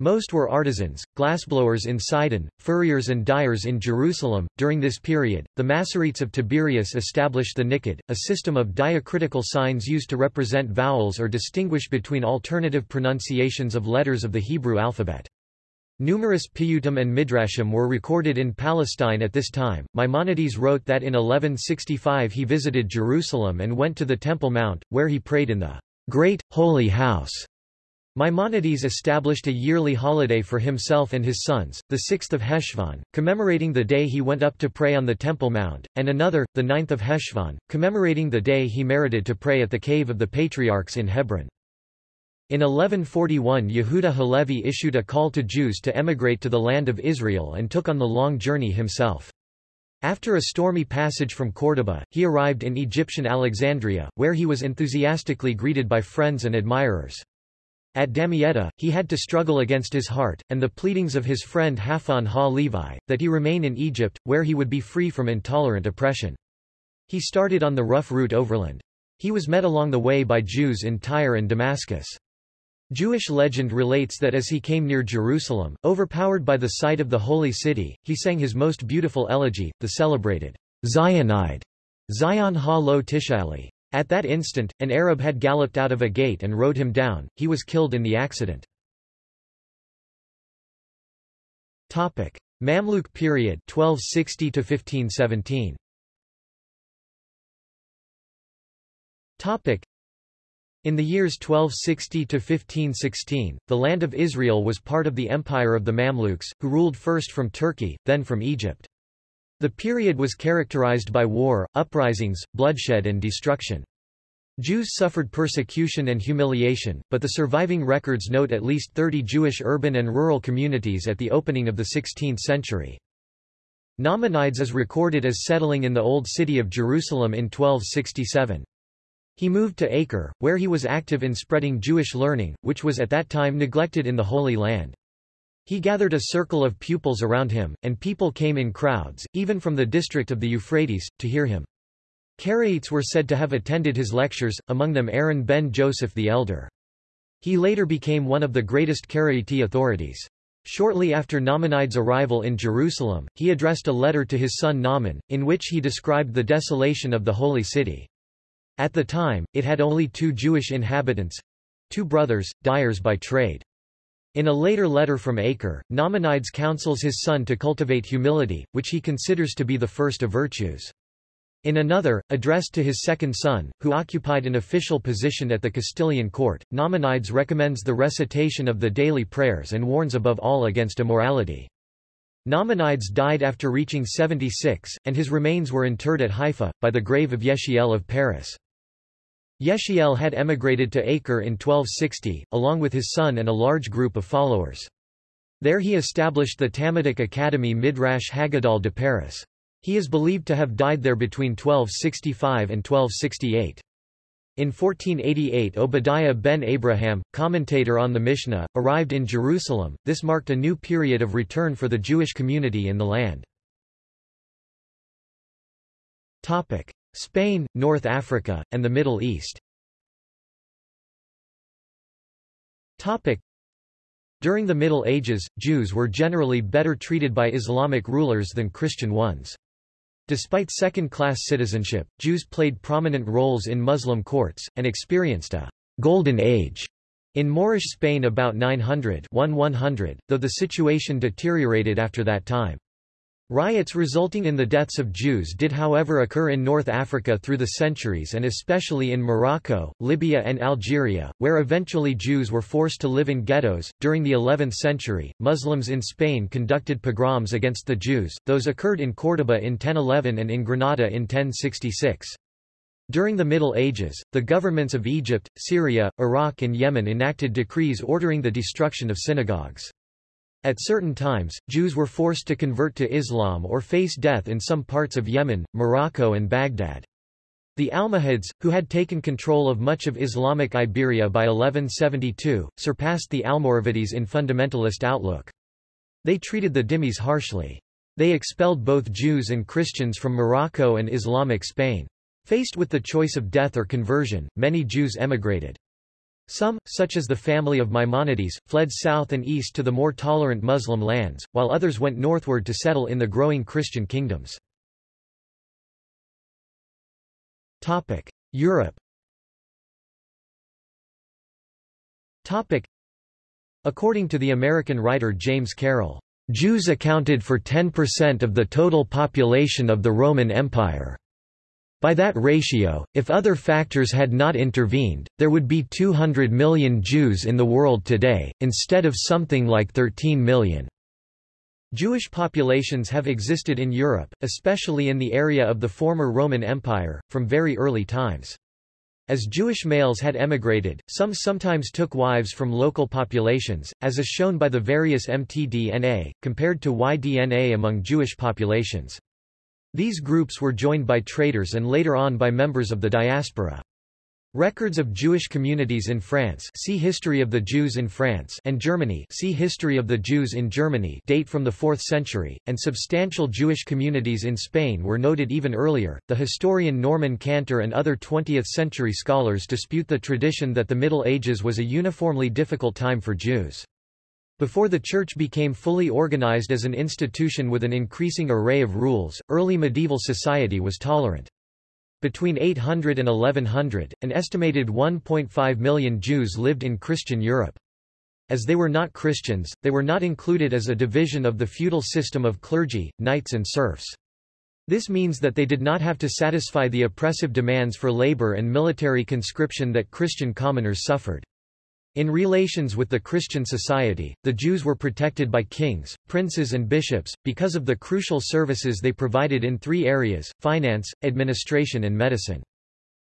Most were artisans, glassblowers in Sidon, furriers and dyers in Jerusalem. During this period, the Masoretes of Tiberias established the Niqqud, a system of diacritical signs used to represent vowels or distinguish between alternative pronunciations of letters of the Hebrew alphabet. Numerous piyutim and midrashim were recorded in Palestine at this time. Maimonides wrote that in 1165 he visited Jerusalem and went to the Temple Mount, where he prayed in the great, holy house Maimonides established a yearly holiday for himself and his sons, the 6th of Heshvan, commemorating the day he went up to pray on the Temple Mount, and another, the 9th of Heshvan, commemorating the day he merited to pray at the Cave of the Patriarchs in Hebron. In 1141 Yehuda Halevi issued a call to Jews to emigrate to the land of Israel and took on the long journey himself. After a stormy passage from Córdoba, he arrived in Egyptian Alexandria, where he was enthusiastically greeted by friends and admirers. At Damietta, he had to struggle against his heart, and the pleadings of his friend Halfon ha-Levi, that he remain in Egypt, where he would be free from intolerant oppression. He started on the rough route overland. He was met along the way by Jews in Tyre and Damascus. Jewish legend relates that as he came near Jerusalem, overpowered by the sight of the holy city, he sang his most beautiful elegy, the celebrated Zionide, Zion ha-lo tishali. At that instant, an Arab had galloped out of a gate and rode him down, he was killed in the accident. Topic. Mamluk period 1260 to 1517 in the years 1260 to 1516, the land of Israel was part of the empire of the Mamluks, who ruled first from Turkey, then from Egypt. The period was characterized by war, uprisings, bloodshed and destruction. Jews suffered persecution and humiliation, but the surviving records note at least 30 Jewish urban and rural communities at the opening of the 16th century. Nachmanides is recorded as settling in the Old City of Jerusalem in 1267. He moved to Acre, where he was active in spreading Jewish learning, which was at that time neglected in the Holy Land. He gathered a circle of pupils around him, and people came in crowds, even from the district of the Euphrates, to hear him. Karaites were said to have attended his lectures, among them Aaron ben Joseph the Elder. He later became one of the greatest Karaite authorities. Shortly after Nachmanides' arrival in Jerusalem, he addressed a letter to his son Nahman, in which he described the desolation of the holy city. At the time, it had only two Jewish inhabitants—two brothers, dyers by trade. In a later letter from Acre, Nachmanides counsels his son to cultivate humility, which he considers to be the first of virtues. In another, addressed to his second son, who occupied an official position at the Castilian court, Nachmanides recommends the recitation of the daily prayers and warns above all against immorality. Nachmanides died after reaching 76, and his remains were interred at Haifa, by the grave of Yechiel of Paris. Yechiel had emigrated to Acre in 1260, along with his son and a large group of followers. There he established the Talmudic Academy Midrash Haggadol de Paris. He is believed to have died there between 1265 and 1268. In 1488 Obadiah ben Abraham, commentator on the Mishnah, arrived in Jerusalem. This marked a new period of return for the Jewish community in the land. Topic: Spain, North Africa, and the Middle East. During the Middle Ages, Jews were generally better treated by Islamic rulers than Christian ones. Despite second-class citizenship, Jews played prominent roles in Muslim courts, and experienced a «golden age» in Moorish Spain about 900 1100, though the situation deteriorated after that time. Riots resulting in the deaths of Jews did however occur in North Africa through the centuries and especially in Morocco, Libya and Algeria, where eventually Jews were forced to live in ghettos. During the 11th century, Muslims in Spain conducted pogroms against the Jews, those occurred in Córdoba in 1011 and in Granada in 1066. During the Middle Ages, the governments of Egypt, Syria, Iraq and Yemen enacted decrees ordering the destruction of synagogues. At certain times, Jews were forced to convert to Islam or face death in some parts of Yemen, Morocco and Baghdad. The Almohads, who had taken control of much of Islamic Iberia by 1172, surpassed the Almoravides in fundamentalist outlook. They treated the dhimmis harshly. They expelled both Jews and Christians from Morocco and Islamic Spain. Faced with the choice of death or conversion, many Jews emigrated. Some, such as the family of Maimonides, fled south and east to the more tolerant Muslim lands, while others went northward to settle in the growing Christian kingdoms. Europe According to the American writer James Carroll, Jews accounted for 10% of the total population of the Roman Empire. By that ratio, if other factors had not intervened, there would be 200 million Jews in the world today, instead of something like 13 million. Jewish populations have existed in Europe, especially in the area of the former Roman Empire, from very early times. As Jewish males had emigrated, some sometimes took wives from local populations, as is shown by the various mtDNA, compared to Y-DNA among Jewish populations. These groups were joined by traders and later on by members of the diaspora. Records of Jewish communities in France see History of the Jews in France and Germany see History of the Jews in Germany date from the 4th century, and substantial Jewish communities in Spain were noted even earlier. The historian Norman Cantor and other 20th-century scholars dispute the tradition that the Middle Ages was a uniformly difficult time for Jews. Before the Church became fully organized as an institution with an increasing array of rules, early medieval society was tolerant. Between 800 and 1100, an estimated 1.5 million Jews lived in Christian Europe. As they were not Christians, they were not included as a division of the feudal system of clergy, knights and serfs. This means that they did not have to satisfy the oppressive demands for labor and military conscription that Christian commoners suffered. In relations with the Christian society, the Jews were protected by kings, princes and bishops, because of the crucial services they provided in three areas, finance, administration and medicine.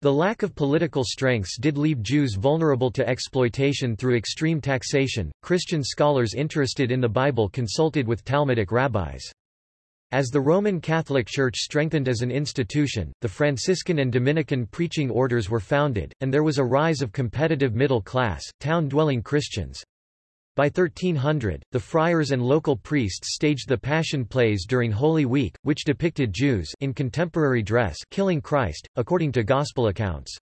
The lack of political strengths did leave Jews vulnerable to exploitation through extreme taxation. Christian scholars interested in the Bible consulted with Talmudic rabbis. As the Roman Catholic Church strengthened as an institution, the Franciscan and Dominican preaching orders were founded, and there was a rise of competitive middle-class, town-dwelling Christians. By 1300, the friars and local priests staged the Passion plays during Holy Week, which depicted Jews in contemporary dress killing Christ, according to Gospel accounts.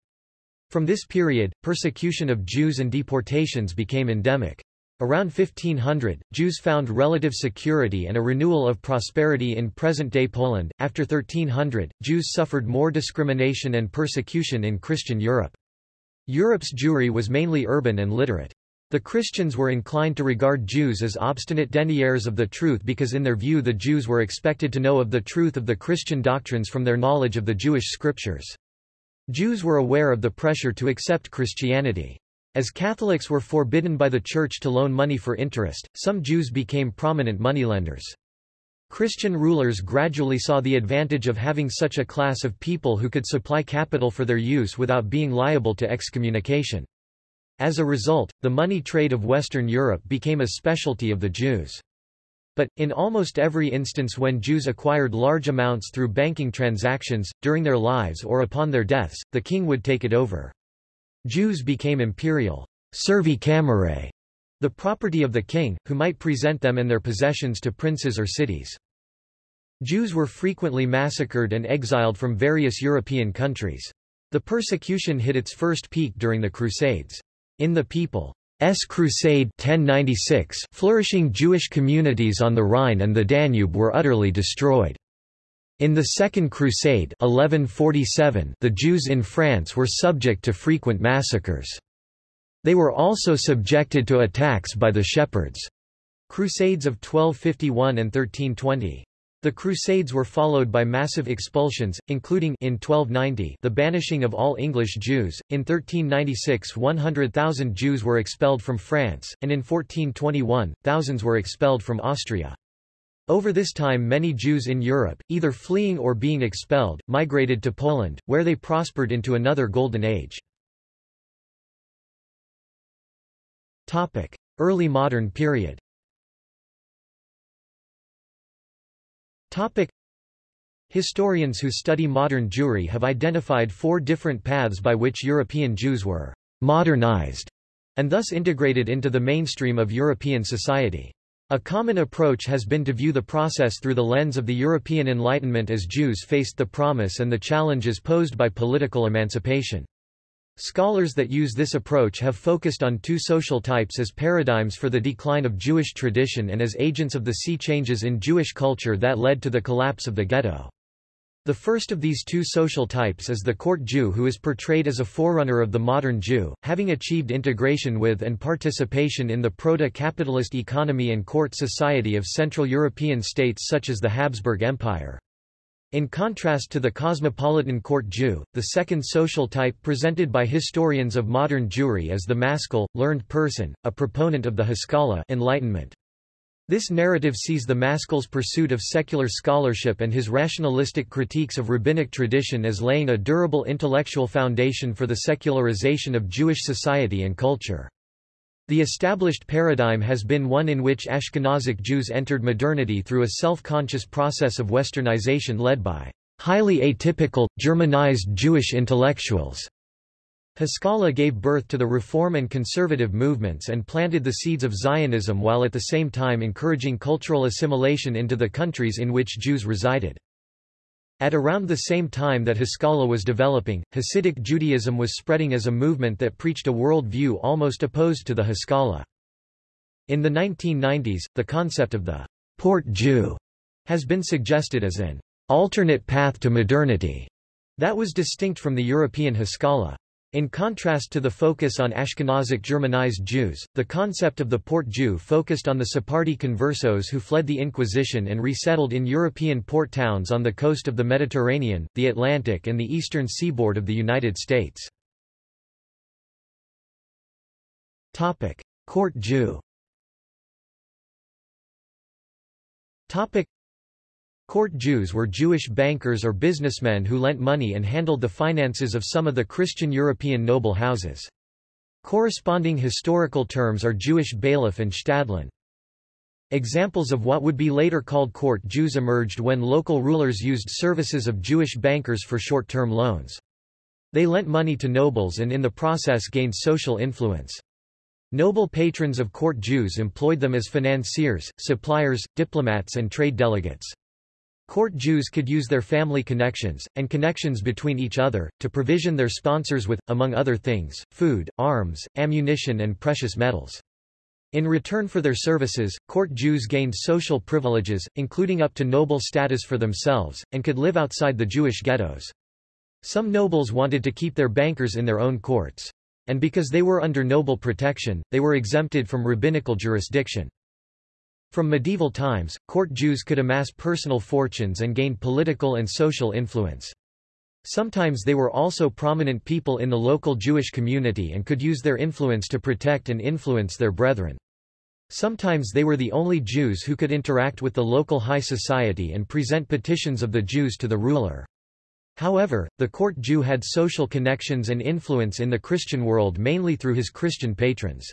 From this period, persecution of Jews and deportations became endemic. Around 1500, Jews found relative security and a renewal of prosperity in present-day Poland. After 1300, Jews suffered more discrimination and persecution in Christian Europe. Europe's Jewry was mainly urban and literate. The Christians were inclined to regard Jews as obstinate deniers of the truth because in their view the Jews were expected to know of the truth of the Christian doctrines from their knowledge of the Jewish scriptures. Jews were aware of the pressure to accept Christianity. As Catholics were forbidden by the Church to loan money for interest, some Jews became prominent moneylenders. Christian rulers gradually saw the advantage of having such a class of people who could supply capital for their use without being liable to excommunication. As a result, the money trade of Western Europe became a specialty of the Jews. But, in almost every instance when Jews acquired large amounts through banking transactions, during their lives or upon their deaths, the king would take it over. Jews became imperial servi camerae, the property of the king, who might present them and their possessions to princes or cities. Jews were frequently massacred and exiled from various European countries. The persecution hit its first peak during the Crusades. In the People's Crusade 1096, flourishing Jewish communities on the Rhine and the Danube were utterly destroyed. In the Second Crusade 1147, the Jews in France were subject to frequent massacres. They were also subjected to attacks by the shepherds. Crusades of 1251 and 1320. The Crusades were followed by massive expulsions, including in 1290 the banishing of all English Jews, in 1396 100,000 Jews were expelled from France, and in 1421, thousands were expelled from Austria. Over this time many Jews in Europe, either fleeing or being expelled, migrated to Poland, where they prospered into another golden age. Early modern period. Historians who study modern Jewry have identified four different paths by which European Jews were modernized and thus integrated into the mainstream of European society. A common approach has been to view the process through the lens of the European Enlightenment as Jews faced the promise and the challenges posed by political emancipation. Scholars that use this approach have focused on two social types as paradigms for the decline of Jewish tradition and as agents of the sea changes in Jewish culture that led to the collapse of the ghetto. The first of these two social types is the court Jew who is portrayed as a forerunner of the modern Jew, having achieved integration with and participation in the proto-capitalist economy and court society of Central European states such as the Habsburg Empire. In contrast to the cosmopolitan court Jew, the second social type presented by historians of modern Jewry is the maskil, learned person, a proponent of the Haskalah enlightenment. This narrative sees the maskil's pursuit of secular scholarship and his rationalistic critiques of rabbinic tradition as laying a durable intellectual foundation for the secularization of Jewish society and culture. The established paradigm has been one in which Ashkenazic Jews entered modernity through a self-conscious process of westernization led by highly atypical, Germanized Jewish intellectuals. Haskalah gave birth to the reform and conservative movements and planted the seeds of Zionism while at the same time encouraging cultural assimilation into the countries in which Jews resided. At around the same time that Haskalah was developing, Hasidic Judaism was spreading as a movement that preached a world view almost opposed to the Haskalah. In the 1990s, the concept of the port Jew has been suggested as an alternate path to modernity that was distinct from the European Haskalah. In contrast to the focus on Ashkenazic Germanized Jews, the concept of the port Jew focused on the Sephardi conversos who fled the Inquisition and resettled in European port towns on the coast of the Mediterranean, the Atlantic and the eastern seaboard of the United States. Court Jew Court Jews were Jewish bankers or businessmen who lent money and handled the finances of some of the Christian European noble houses. Corresponding historical terms are Jewish bailiff and Shtadlan. Examples of what would be later called court Jews emerged when local rulers used services of Jewish bankers for short-term loans. They lent money to nobles and in the process gained social influence. Noble patrons of court Jews employed them as financiers, suppliers, diplomats and trade delegates. Court Jews could use their family connections, and connections between each other, to provision their sponsors with, among other things, food, arms, ammunition and precious metals. In return for their services, court Jews gained social privileges, including up to noble status for themselves, and could live outside the Jewish ghettos. Some nobles wanted to keep their bankers in their own courts. And because they were under noble protection, they were exempted from rabbinical jurisdiction. From medieval times, court Jews could amass personal fortunes and gain political and social influence. Sometimes they were also prominent people in the local Jewish community and could use their influence to protect and influence their brethren. Sometimes they were the only Jews who could interact with the local high society and present petitions of the Jews to the ruler. However, the court Jew had social connections and influence in the Christian world mainly through his Christian patrons.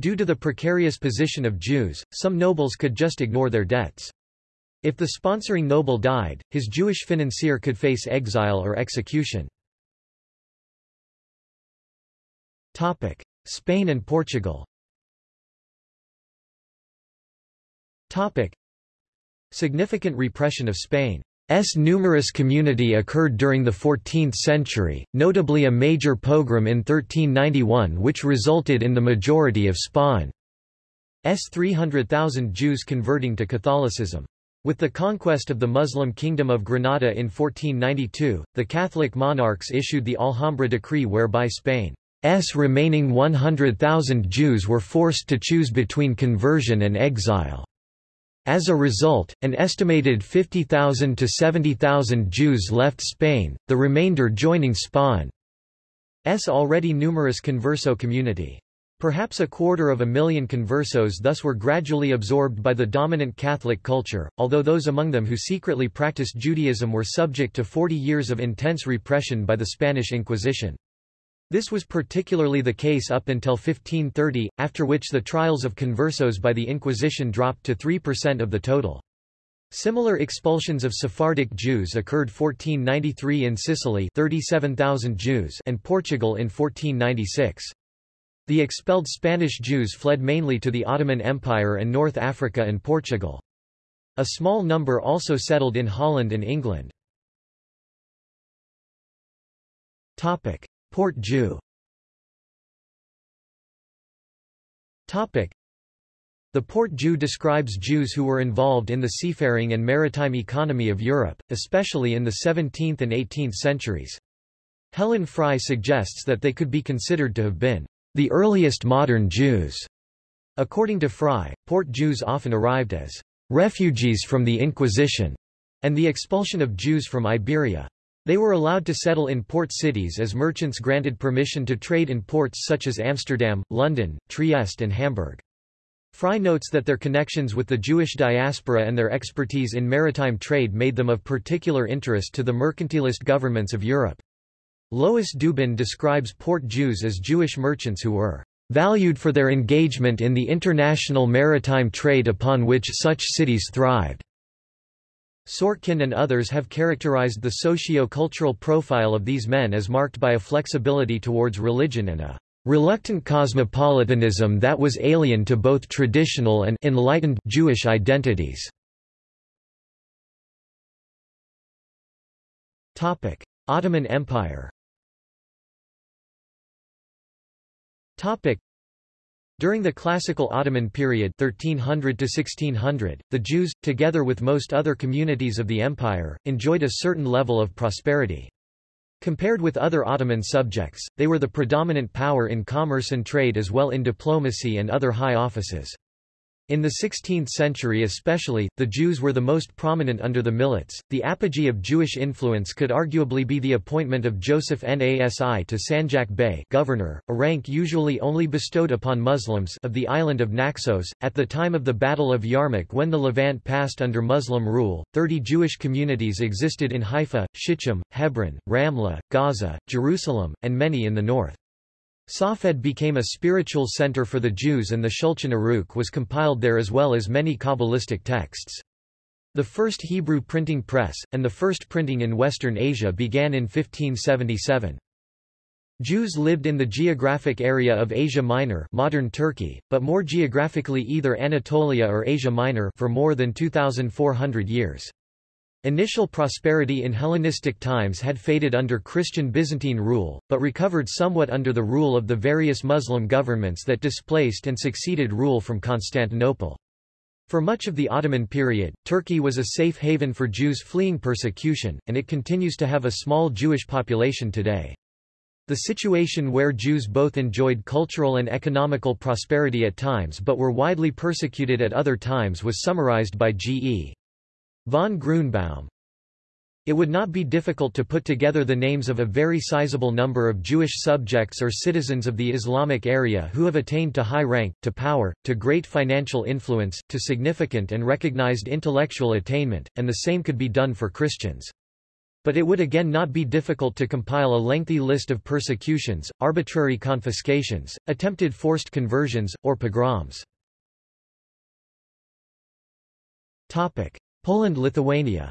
Due to the precarious position of Jews, some nobles could just ignore their debts. If the sponsoring noble died, his Jewish financier could face exile or execution. Topic: Spain and Portugal Topic: Significant repression of Spain S numerous community occurred during the 14th century, notably a major pogrom in 1391 which resulted in the majority of Spain's 300,000 Jews converting to Catholicism. With the conquest of the Muslim Kingdom of Granada in 1492, the Catholic monarchs issued the Alhambra decree whereby Spain's remaining 100,000 Jews were forced to choose between conversion and exile. As a result, an estimated 50,000 to 70,000 Jews left Spain, the remainder joining Spain's already numerous converso community. Perhaps a quarter of a million conversos thus were gradually absorbed by the dominant Catholic culture, although those among them who secretly practiced Judaism were subject to 40 years of intense repression by the Spanish Inquisition. This was particularly the case up until 1530, after which the trials of conversos by the Inquisition dropped to 3% of the total. Similar expulsions of Sephardic Jews occurred 1493 in Sicily 37,000 Jews and Portugal in 1496. The expelled Spanish Jews fled mainly to the Ottoman Empire and North Africa and Portugal. A small number also settled in Holland and England. Port Jew the Port Jew describes Jews who were involved in the seafaring and maritime economy of Europe, especially in the 17th and 18th centuries. Helen Fry suggests that they could be considered to have been the earliest modern Jews. According to Fry, Port Jews often arrived as refugees from the Inquisition and the expulsion of Jews from Iberia. They were allowed to settle in port cities as merchants granted permission to trade in ports such as Amsterdam, London, Trieste and Hamburg. Fry notes that their connections with the Jewish diaspora and their expertise in maritime trade made them of particular interest to the mercantilist governments of Europe. Lois Dubin describes port Jews as Jewish merchants who were valued for their engagement in the international maritime trade upon which such cities thrived. Sorkin and others have characterized the socio-cultural profile of these men as marked by a flexibility towards religion and a reluctant cosmopolitanism that was alien to both traditional and enlightened Jewish identities. Topic: Ottoman Empire Topic. During the classical Ottoman period 1300 to 1600, the Jews, together with most other communities of the empire, enjoyed a certain level of prosperity. Compared with other Ottoman subjects, they were the predominant power in commerce and trade as well in diplomacy and other high offices. In the 16th century especially, the Jews were the most prominent under the Millets. The apogee of Jewish influence could arguably be the appointment of Joseph Nasi to Sanjak Bey governor, a rank usually only bestowed upon Muslims of the island of Naxos. At the time of the Battle of Yarmouk when the Levant passed under Muslim rule, 30 Jewish communities existed in Haifa, Shittim, Hebron, Ramla, Gaza, Jerusalem, and many in the north. Safed became a spiritual center for the Jews and the Shulchan Aruch was compiled there as well as many Kabbalistic texts. The first Hebrew printing press, and the first printing in Western Asia began in 1577. Jews lived in the geographic area of Asia Minor modern Turkey, but more geographically either Anatolia or Asia Minor for more than 2,400 years. Initial prosperity in Hellenistic times had faded under Christian Byzantine rule, but recovered somewhat under the rule of the various Muslim governments that displaced and succeeded rule from Constantinople. For much of the Ottoman period, Turkey was a safe haven for Jews fleeing persecution, and it continues to have a small Jewish population today. The situation where Jews both enjoyed cultural and economical prosperity at times but were widely persecuted at other times was summarized by G.E. Von Grunebaum It would not be difficult to put together the names of a very sizable number of Jewish subjects or citizens of the Islamic area who have attained to high rank, to power, to great financial influence, to significant and recognized intellectual attainment, and the same could be done for Christians. But it would again not be difficult to compile a lengthy list of persecutions, arbitrary confiscations, attempted forced conversions, or pogroms. Topic. Poland-Lithuania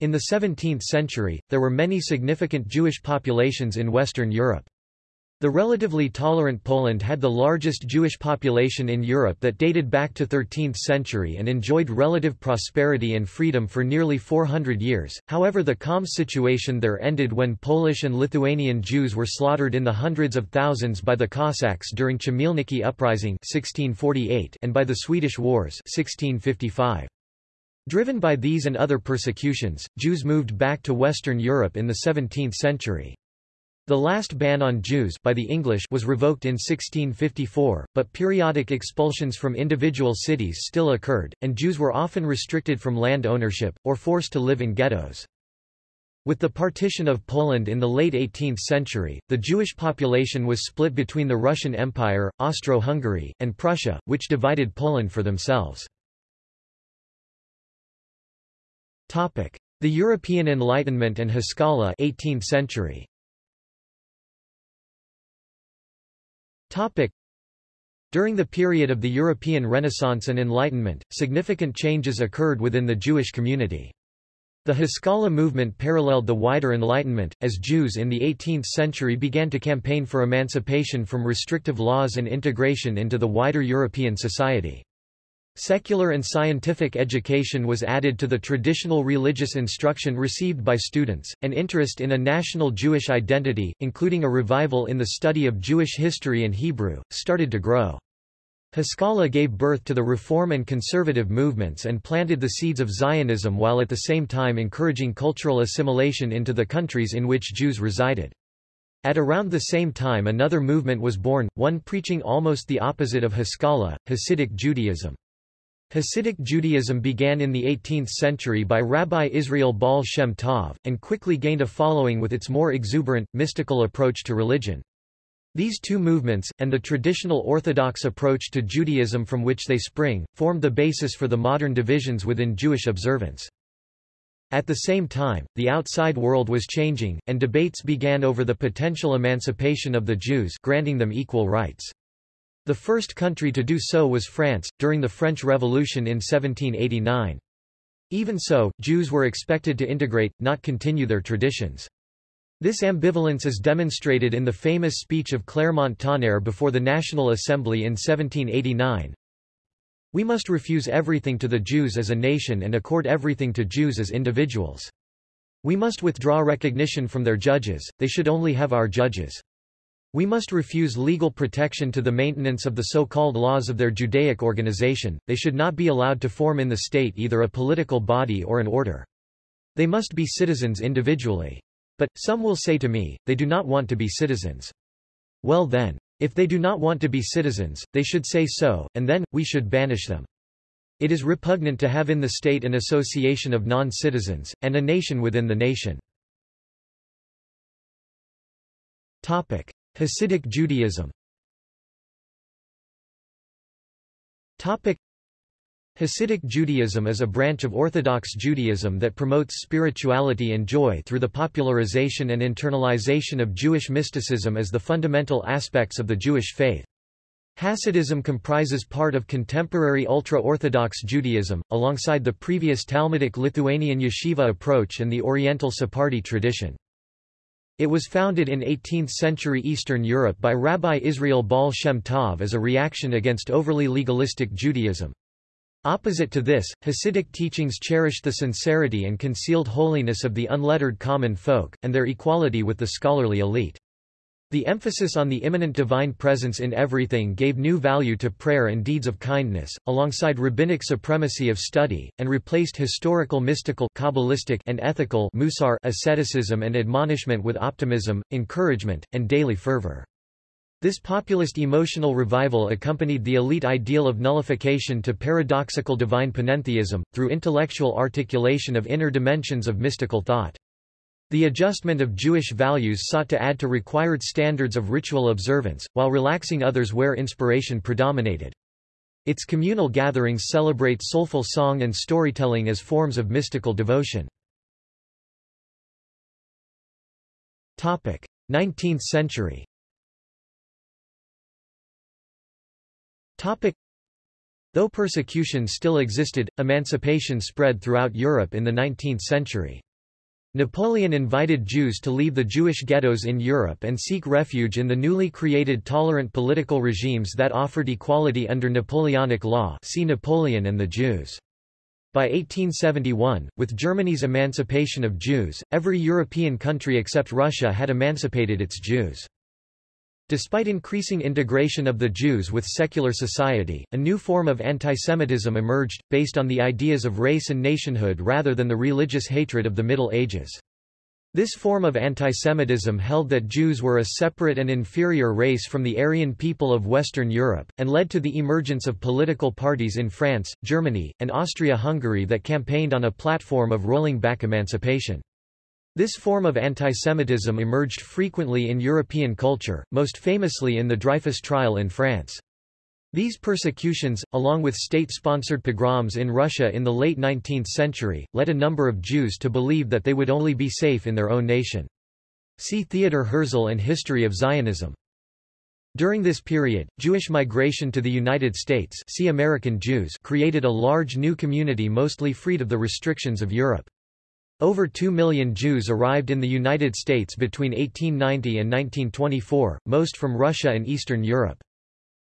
In the 17th century, there were many significant Jewish populations in Western Europe. The relatively tolerant Poland had the largest Jewish population in Europe that dated back to 13th century and enjoyed relative prosperity and freedom for nearly 400 years, however the calm situation there ended when Polish and Lithuanian Jews were slaughtered in the hundreds of thousands by the Cossacks during Chmielnicki Uprising 1648 and by the Swedish Wars 1655. Driven by these and other persecutions, Jews moved back to Western Europe in the 17th century. The last ban on Jews by the English was revoked in 1654, but periodic expulsions from individual cities still occurred, and Jews were often restricted from land ownership, or forced to live in ghettos. With the partition of Poland in the late 18th century, the Jewish population was split between the Russian Empire, Austro-Hungary, and Prussia, which divided Poland for themselves. The European Enlightenment and Haskalah 18th century. Topic. During the period of the European Renaissance and Enlightenment, significant changes occurred within the Jewish community. The Haskalah movement paralleled the wider Enlightenment, as Jews in the 18th century began to campaign for emancipation from restrictive laws and integration into the wider European society. Secular and scientific education was added to the traditional religious instruction received by students, and interest in a national Jewish identity, including a revival in the study of Jewish history and Hebrew, started to grow. Haskalah gave birth to the reform and conservative movements and planted the seeds of Zionism while at the same time encouraging cultural assimilation into the countries in which Jews resided. At around the same time another movement was born, one preaching almost the opposite of Haskalah, Hasidic Judaism. Hasidic Judaism began in the 18th century by Rabbi Israel Baal Shem Tov, and quickly gained a following with its more exuberant, mystical approach to religion. These two movements, and the traditional Orthodox approach to Judaism from which they spring, formed the basis for the modern divisions within Jewish observance. At the same time, the outside world was changing, and debates began over the potential emancipation of the Jews granting them equal rights. The first country to do so was France, during the French Revolution in 1789. Even so, Jews were expected to integrate, not continue their traditions. This ambivalence is demonstrated in the famous speech of Clermont-Tonnerre before the National Assembly in 1789. We must refuse everything to the Jews as a nation and accord everything to Jews as individuals. We must withdraw recognition from their judges, they should only have our judges. We must refuse legal protection to the maintenance of the so-called laws of their Judaic organization, they should not be allowed to form in the state either a political body or an order. They must be citizens individually. But, some will say to me, they do not want to be citizens. Well then. If they do not want to be citizens, they should say so, and then, we should banish them. It is repugnant to have in the state an association of non-citizens, and a nation within the nation. Topic. Hasidic Judaism Topic. Hasidic Judaism is a branch of Orthodox Judaism that promotes spirituality and joy through the popularization and internalization of Jewish mysticism as the fundamental aspects of the Jewish faith. Hasidism comprises part of contemporary ultra-Orthodox Judaism, alongside the previous Talmudic Lithuanian yeshiva approach and the Oriental Sephardi tradition. It was founded in 18th-century Eastern Europe by Rabbi Israel Baal Shem Tov as a reaction against overly legalistic Judaism. Opposite to this, Hasidic teachings cherished the sincerity and concealed holiness of the unlettered common folk, and their equality with the scholarly elite. The emphasis on the immanent divine presence in everything gave new value to prayer and deeds of kindness, alongside rabbinic supremacy of study, and replaced historical mystical Kabbalistic and ethical musar asceticism and admonishment with optimism, encouragement, and daily fervor. This populist emotional revival accompanied the elite ideal of nullification to paradoxical divine panentheism, through intellectual articulation of inner dimensions of mystical thought. The adjustment of Jewish values sought to add to required standards of ritual observance, while relaxing others where inspiration predominated. Its communal gatherings celebrate soulful song and storytelling as forms of mystical devotion. 19th century Though persecution still existed, emancipation spread throughout Europe in the 19th century. Napoleon invited Jews to leave the Jewish ghettos in Europe and seek refuge in the newly created tolerant political regimes that offered equality under Napoleonic law see Napoleon and the Jews. By 1871, with Germany's emancipation of Jews, every European country except Russia had emancipated its Jews. Despite increasing integration of the Jews with secular society, a new form of antisemitism emerged, based on the ideas of race and nationhood rather than the religious hatred of the Middle Ages. This form of antisemitism held that Jews were a separate and inferior race from the Aryan people of Western Europe, and led to the emergence of political parties in France, Germany, and Austria-Hungary that campaigned on a platform of rolling back emancipation. This form of antisemitism emerged frequently in European culture, most famously in the Dreyfus trial in France. These persecutions, along with state-sponsored pogroms in Russia in the late 19th century, led a number of Jews to believe that they would only be safe in their own nation. See Theodor Herzl and History of Zionism. During this period, Jewish migration to the United States see American Jews created a large new community mostly freed of the restrictions of Europe. Over 2 million Jews arrived in the United States between 1890 and 1924, most from Russia and Eastern Europe.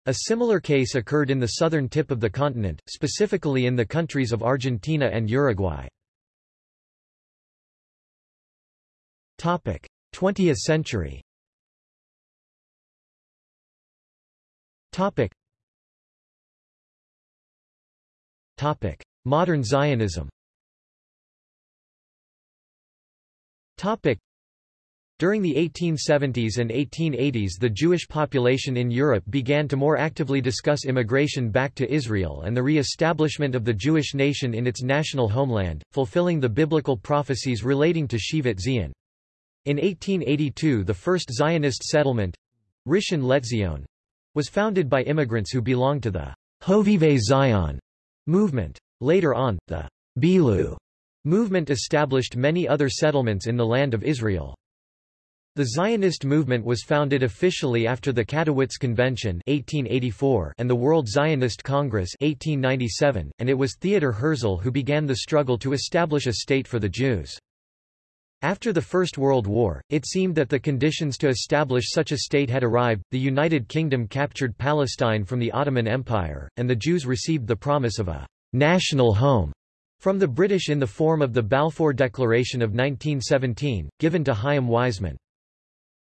A similar case occurred in the southern tip of the continent, specifically in the countries of Argentina and Uruguay. 20th century Modern Zionism during the 1870s and 1880s the Jewish population in Europe began to more actively discuss immigration back to Israel and the re-establishment of the Jewish nation in its national homeland, fulfilling the biblical prophecies relating to Shivat Zion. In 1882 the first Zionist settlement, Rishon LeZion, was founded by immigrants who belonged to the Hovevei Zion movement. Later on, the Bilu movement established many other settlements in the land of Israel. The Zionist movement was founded officially after the Katowice Convention 1884 and the World Zionist Congress 1897, and it was Theodor Herzl who began the struggle to establish a state for the Jews. After the First World War, it seemed that the conditions to establish such a state had arrived, the United Kingdom captured Palestine from the Ottoman Empire, and the Jews received the promise of a national home from the British in the form of the Balfour Declaration of 1917, given to Chaim Weizmann.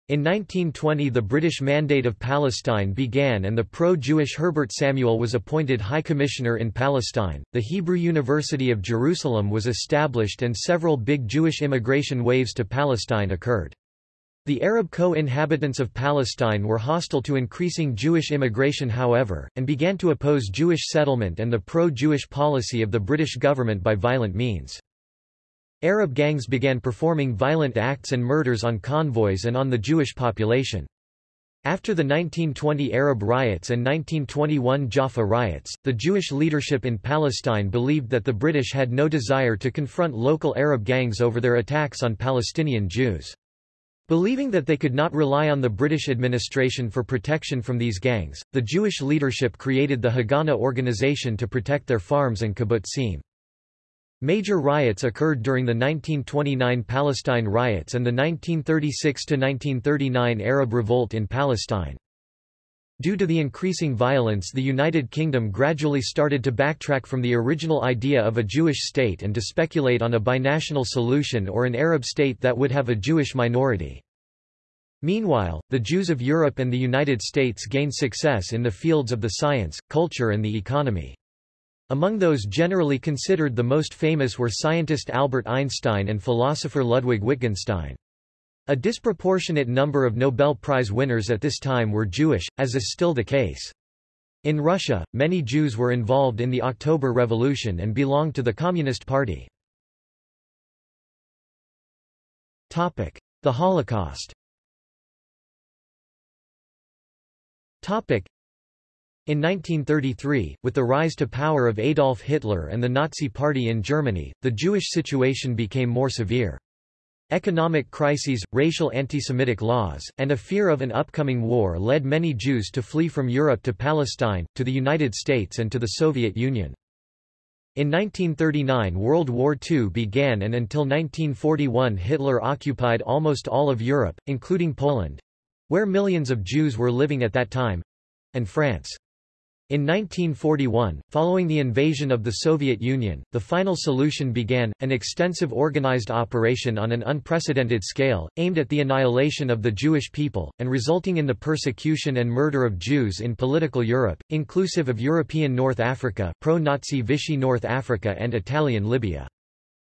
In 1920 the British Mandate of Palestine began and the pro-Jewish Herbert Samuel was appointed High Commissioner in Palestine. The Hebrew University of Jerusalem was established and several big Jewish immigration waves to Palestine occurred. The Arab co-inhabitants of Palestine were hostile to increasing Jewish immigration however, and began to oppose Jewish settlement and the pro-Jewish policy of the British government by violent means. Arab gangs began performing violent acts and murders on convoys and on the Jewish population. After the 1920 Arab riots and 1921 Jaffa riots, the Jewish leadership in Palestine believed that the British had no desire to confront local Arab gangs over their attacks on Palestinian Jews. Believing that they could not rely on the British administration for protection from these gangs, the Jewish leadership created the Haganah organization to protect their farms and kibbutzim. Major riots occurred during the 1929 Palestine riots and the 1936–1939 Arab Revolt in Palestine. Due to the increasing violence the United Kingdom gradually started to backtrack from the original idea of a Jewish state and to speculate on a binational solution or an Arab state that would have a Jewish minority. Meanwhile, the Jews of Europe and the United States gained success in the fields of the science, culture and the economy. Among those generally considered the most famous were scientist Albert Einstein and philosopher Ludwig Wittgenstein. A disproportionate number of Nobel Prize winners at this time were Jewish, as is still the case. In Russia, many Jews were involved in the October Revolution and belonged to the Communist Party. Topic: The Holocaust Topic: in 1933, with the rise to power of Adolf Hitler and the Nazi Party in Germany, the Jewish situation became more severe. Economic crises, racial anti-Semitic laws, and a fear of an upcoming war led many Jews to flee from Europe to Palestine, to the United States and to the Soviet Union. In 1939 World War II began and until 1941 Hitler occupied almost all of Europe, including Poland—where millions of Jews were living at that time—and France. In 1941, following the invasion of the Soviet Union, the final solution began, an extensive organized operation on an unprecedented scale, aimed at the annihilation of the Jewish people, and resulting in the persecution and murder of Jews in political Europe, inclusive of European North Africa pro-Nazi Vichy North Africa and Italian Libya.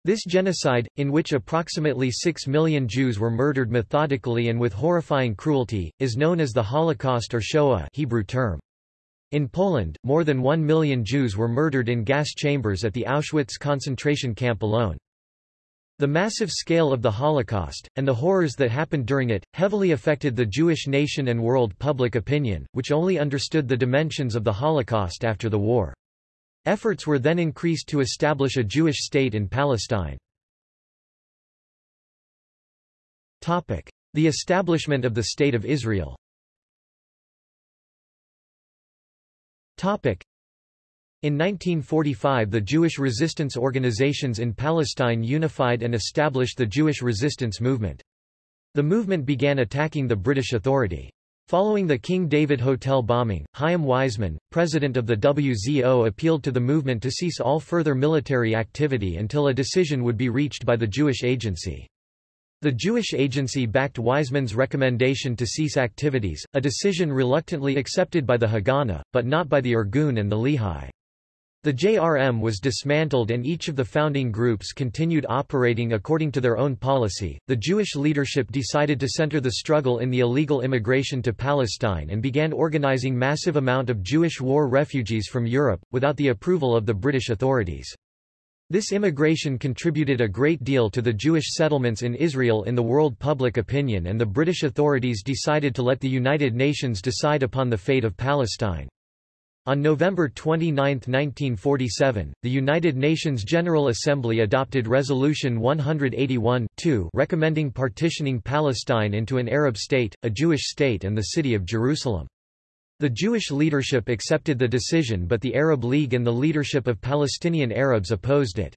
This genocide, in which approximately 6 million Jews were murdered methodically and with horrifying cruelty, is known as the Holocaust or Shoah Hebrew term. In Poland, more than one million Jews were murdered in gas chambers at the Auschwitz concentration camp alone. The massive scale of the Holocaust, and the horrors that happened during it, heavily affected the Jewish nation and world public opinion, which only understood the dimensions of the Holocaust after the war. Efforts were then increased to establish a Jewish state in Palestine. The establishment of the State of Israel In 1945 the Jewish resistance organizations in Palestine unified and established the Jewish resistance movement. The movement began attacking the British Authority. Following the King David Hotel bombing, Chaim Weizmann, president of the WZO appealed to the movement to cease all further military activity until a decision would be reached by the Jewish Agency. The Jewish Agency backed Weizmann's recommendation to cease activities, a decision reluctantly accepted by the Haganah, but not by the Irgun and the Lehi. The JRM was dismantled and each of the founding groups continued operating according to their own policy. The Jewish leadership decided to center the struggle in the illegal immigration to Palestine and began organizing massive amount of Jewish war refugees from Europe, without the approval of the British authorities. This immigration contributed a great deal to the Jewish settlements in Israel in the world public opinion and the British authorities decided to let the United Nations decide upon the fate of Palestine. On November 29, 1947, the United Nations General Assembly adopted Resolution one hundred eighty-one two, recommending partitioning Palestine into an Arab state, a Jewish state and the city of Jerusalem. The Jewish leadership accepted the decision but the Arab League and the leadership of Palestinian Arabs opposed it.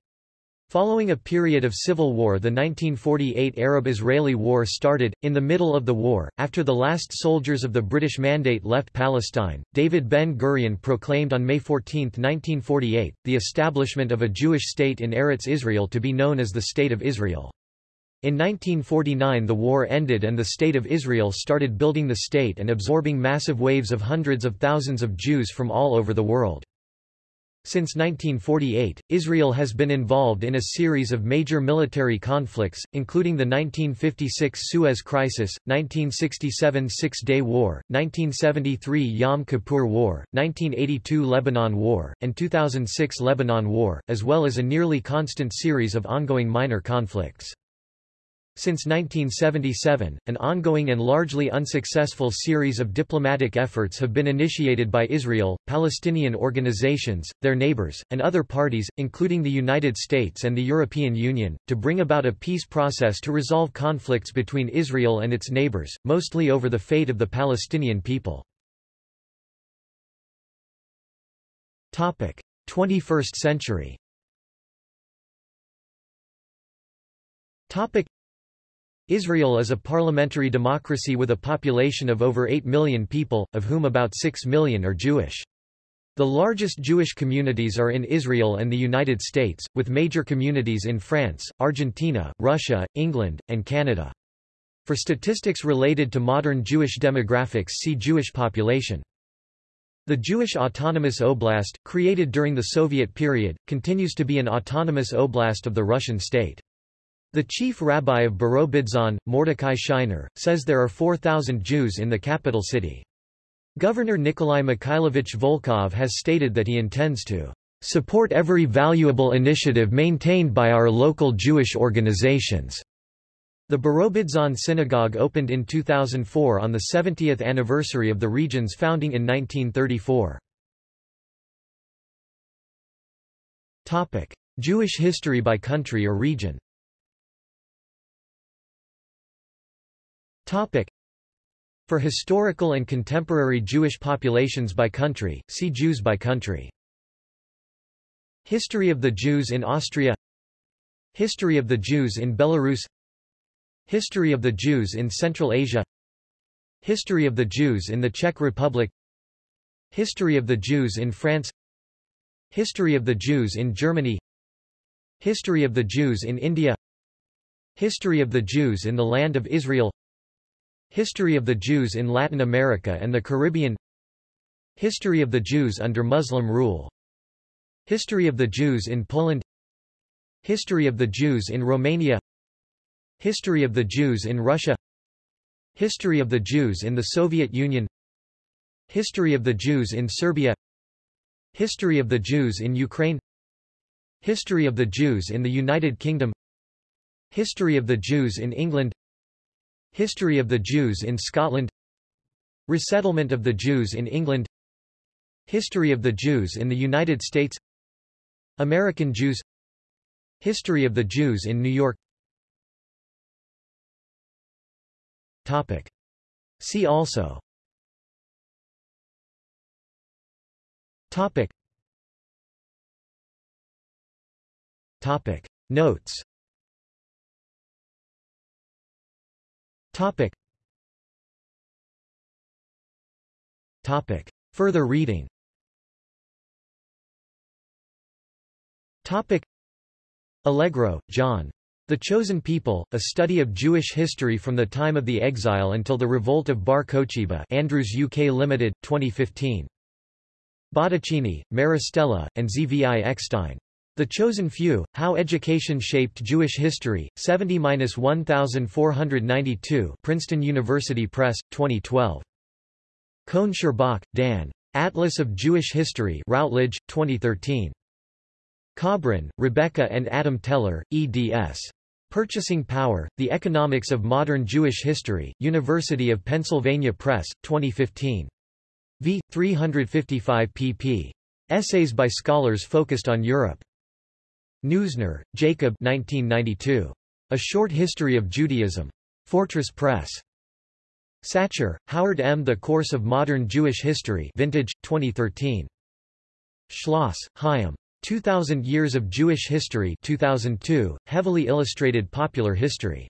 Following a period of civil war the 1948 Arab-Israeli War started. In the middle of the war, after the last soldiers of the British Mandate left Palestine, David Ben-Gurion proclaimed on May 14, 1948, the establishment of a Jewish state in Eretz Israel to be known as the State of Israel. In 1949 the war ended and the State of Israel started building the state and absorbing massive waves of hundreds of thousands of Jews from all over the world. Since 1948, Israel has been involved in a series of major military conflicts, including the 1956 Suez Crisis, 1967 Six-Day War, 1973 Yom Kippur War, 1982 Lebanon War, and 2006 Lebanon War, as well as a nearly constant series of ongoing minor conflicts. Since 1977, an ongoing and largely unsuccessful series of diplomatic efforts have been initiated by Israel, Palestinian organizations, their neighbors, and other parties, including the United States and the European Union, to bring about a peace process to resolve conflicts between Israel and its neighbors, mostly over the fate of the Palestinian people. 21st century Israel is a parliamentary democracy with a population of over 8 million people, of whom about 6 million are Jewish. The largest Jewish communities are in Israel and the United States, with major communities in France, Argentina, Russia, England, and Canada. For statistics related to modern Jewish demographics see Jewish population. The Jewish Autonomous Oblast, created during the Soviet period, continues to be an autonomous oblast of the Russian state. The chief rabbi of Birobidzhan, Mordecai Sheiner, says there are 4,000 Jews in the capital city. Governor Nikolai Mikhailovich Volkov has stated that he intends to support every valuable initiative maintained by our local Jewish organizations. The Birobidzhan synagogue opened in 2004 on the 70th anniversary of the region's founding in 1934. Jewish history by country or region Topic. For historical and contemporary Jewish populations by country, see Jews by country. History of the Jews in Austria. History of the Jews in Belarus. History of the Jews in Central Asia. History of the Jews in the Czech Republic. History of the Jews in France. History of the Jews in Germany. History of the Jews in India. History of the Jews in the Land of Israel History of the Jews in Latin America and the Caribbean History of the Jews under Muslim rule History of the Jews in Poland History of the Jews in Romania History of the Jews in Russia History of the Jews in the Soviet Union History of the Jews in Serbia History of the Jews in Ukraine History of the Jews in the United Kingdom History of the Jews in England History of the Jews in Scotland. Resettlement of the Jews in England. History of the Jews in the United States. American Jews. History of the Jews in New York. Topic. See also. Topic. Topic. Notes Topic. Topic. Further reading Topic. Allegro, John. The Chosen People, A Study of Jewish History from the Time of the Exile until the Revolt of Bar Kokhba Andrews UK Limited, 2015. Botticini, Maristella, and Zvi Eckstein. The Chosen Few, How Education Shaped Jewish History, 70-1492 Princeton University Press, 2012. Cohn Sherbok, Dan. Atlas of Jewish History Routledge, 2013. Kobrin, Rebecca and Adam Teller, eds. Purchasing Power, The Economics of Modern Jewish History, University of Pennsylvania Press, 2015. v. 355 pp. Essays by scholars focused on Europe. Neusner, Jacob 1992. A Short History of Judaism. Fortress Press. Sachar, Howard M. The Course of Modern Jewish History Vintage, 2013. Schloss, Chaim. 2000 Years of Jewish History 2002, heavily illustrated popular history.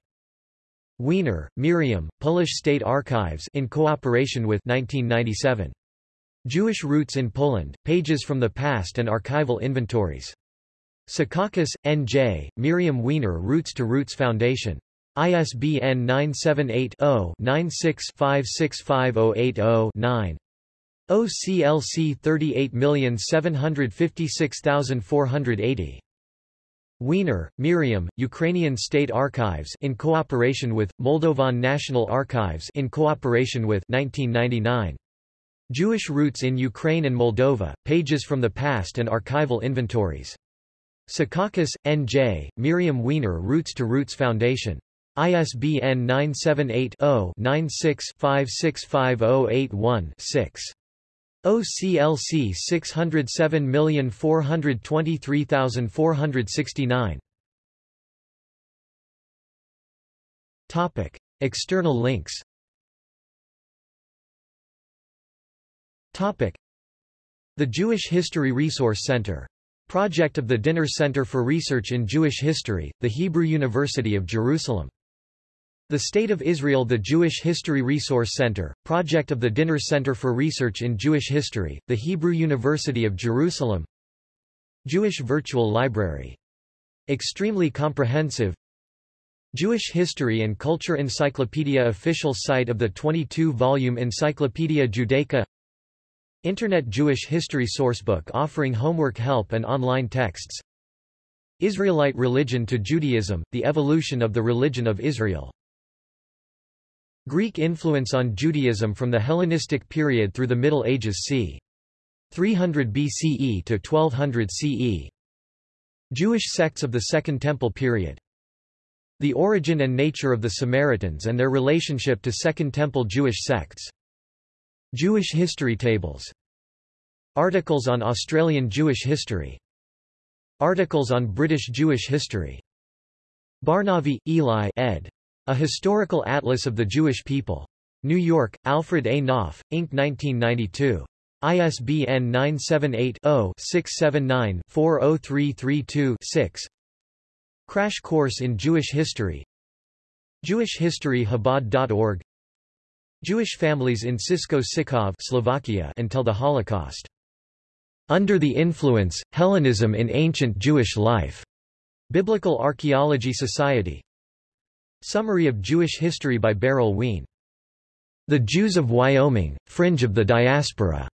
Weiner, Miriam, Polish State Archives in cooperation with 1997. Jewish Roots in Poland, Pages from the Past and Archival Inventories. Secaucus, N.J., Miriam Weiner Roots to Roots Foundation. ISBN 978-0-96-565080-9. OCLC 38756480. Weiner, Miriam, Ukrainian State Archives in cooperation with, Moldovan National Archives in cooperation with 1999. Jewish Roots in Ukraine and Moldova, Pages from the Past and Archival Inventories. Secaucus, N.J., Miriam Weiner Roots to Roots Foundation. ISBN 978-0-96-565081-6. OCLC 607423469. Topic: External links. Topic: The Jewish History Resource Center Project of the Dinur Center for Research in Jewish History, the Hebrew University of Jerusalem. The State of Israel The Jewish History Resource Center, project of the Dinur Center for Research in Jewish History, the Hebrew University of Jerusalem Jewish Virtual Library. Extremely comprehensive Jewish History and Culture Encyclopedia Official site of the 22-volume Encyclopedia Judaica Internet Jewish History Sourcebook offering homework help and online texts Israelite Religion to Judaism, the evolution of the religion of Israel Greek influence on Judaism from the Hellenistic period through the Middle Ages c. 300 BCE to 1200 CE. Jewish sects of the Second Temple period. The origin and nature of the Samaritans and their relationship to Second Temple Jewish sects. Jewish history tables. Articles on Australian Jewish history. Articles on British Jewish history. Barnavi, Eli ed. A Historical Atlas of the Jewish People. New York, Alfred A. Knopf, Inc. 1992. ISBN 978-0-679-40332-6 Crash Course in Jewish History Jewish Jewish families in Sisko Sikov Slovakia until the Holocaust. Under the Influence, Hellenism in Ancient Jewish Life. Biblical Archaeology Society. Summary of Jewish History by Berel Wein. The Jews of Wyoming, Fringe of the Diaspora.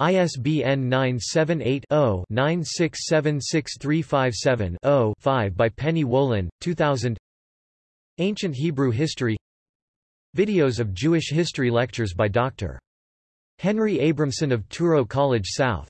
ISBN 978-0-9676357-0-5 by Penny Wolin, 2000 Ancient Hebrew History Videos of Jewish History lectures by Dr. Henry Abramson of Touro College South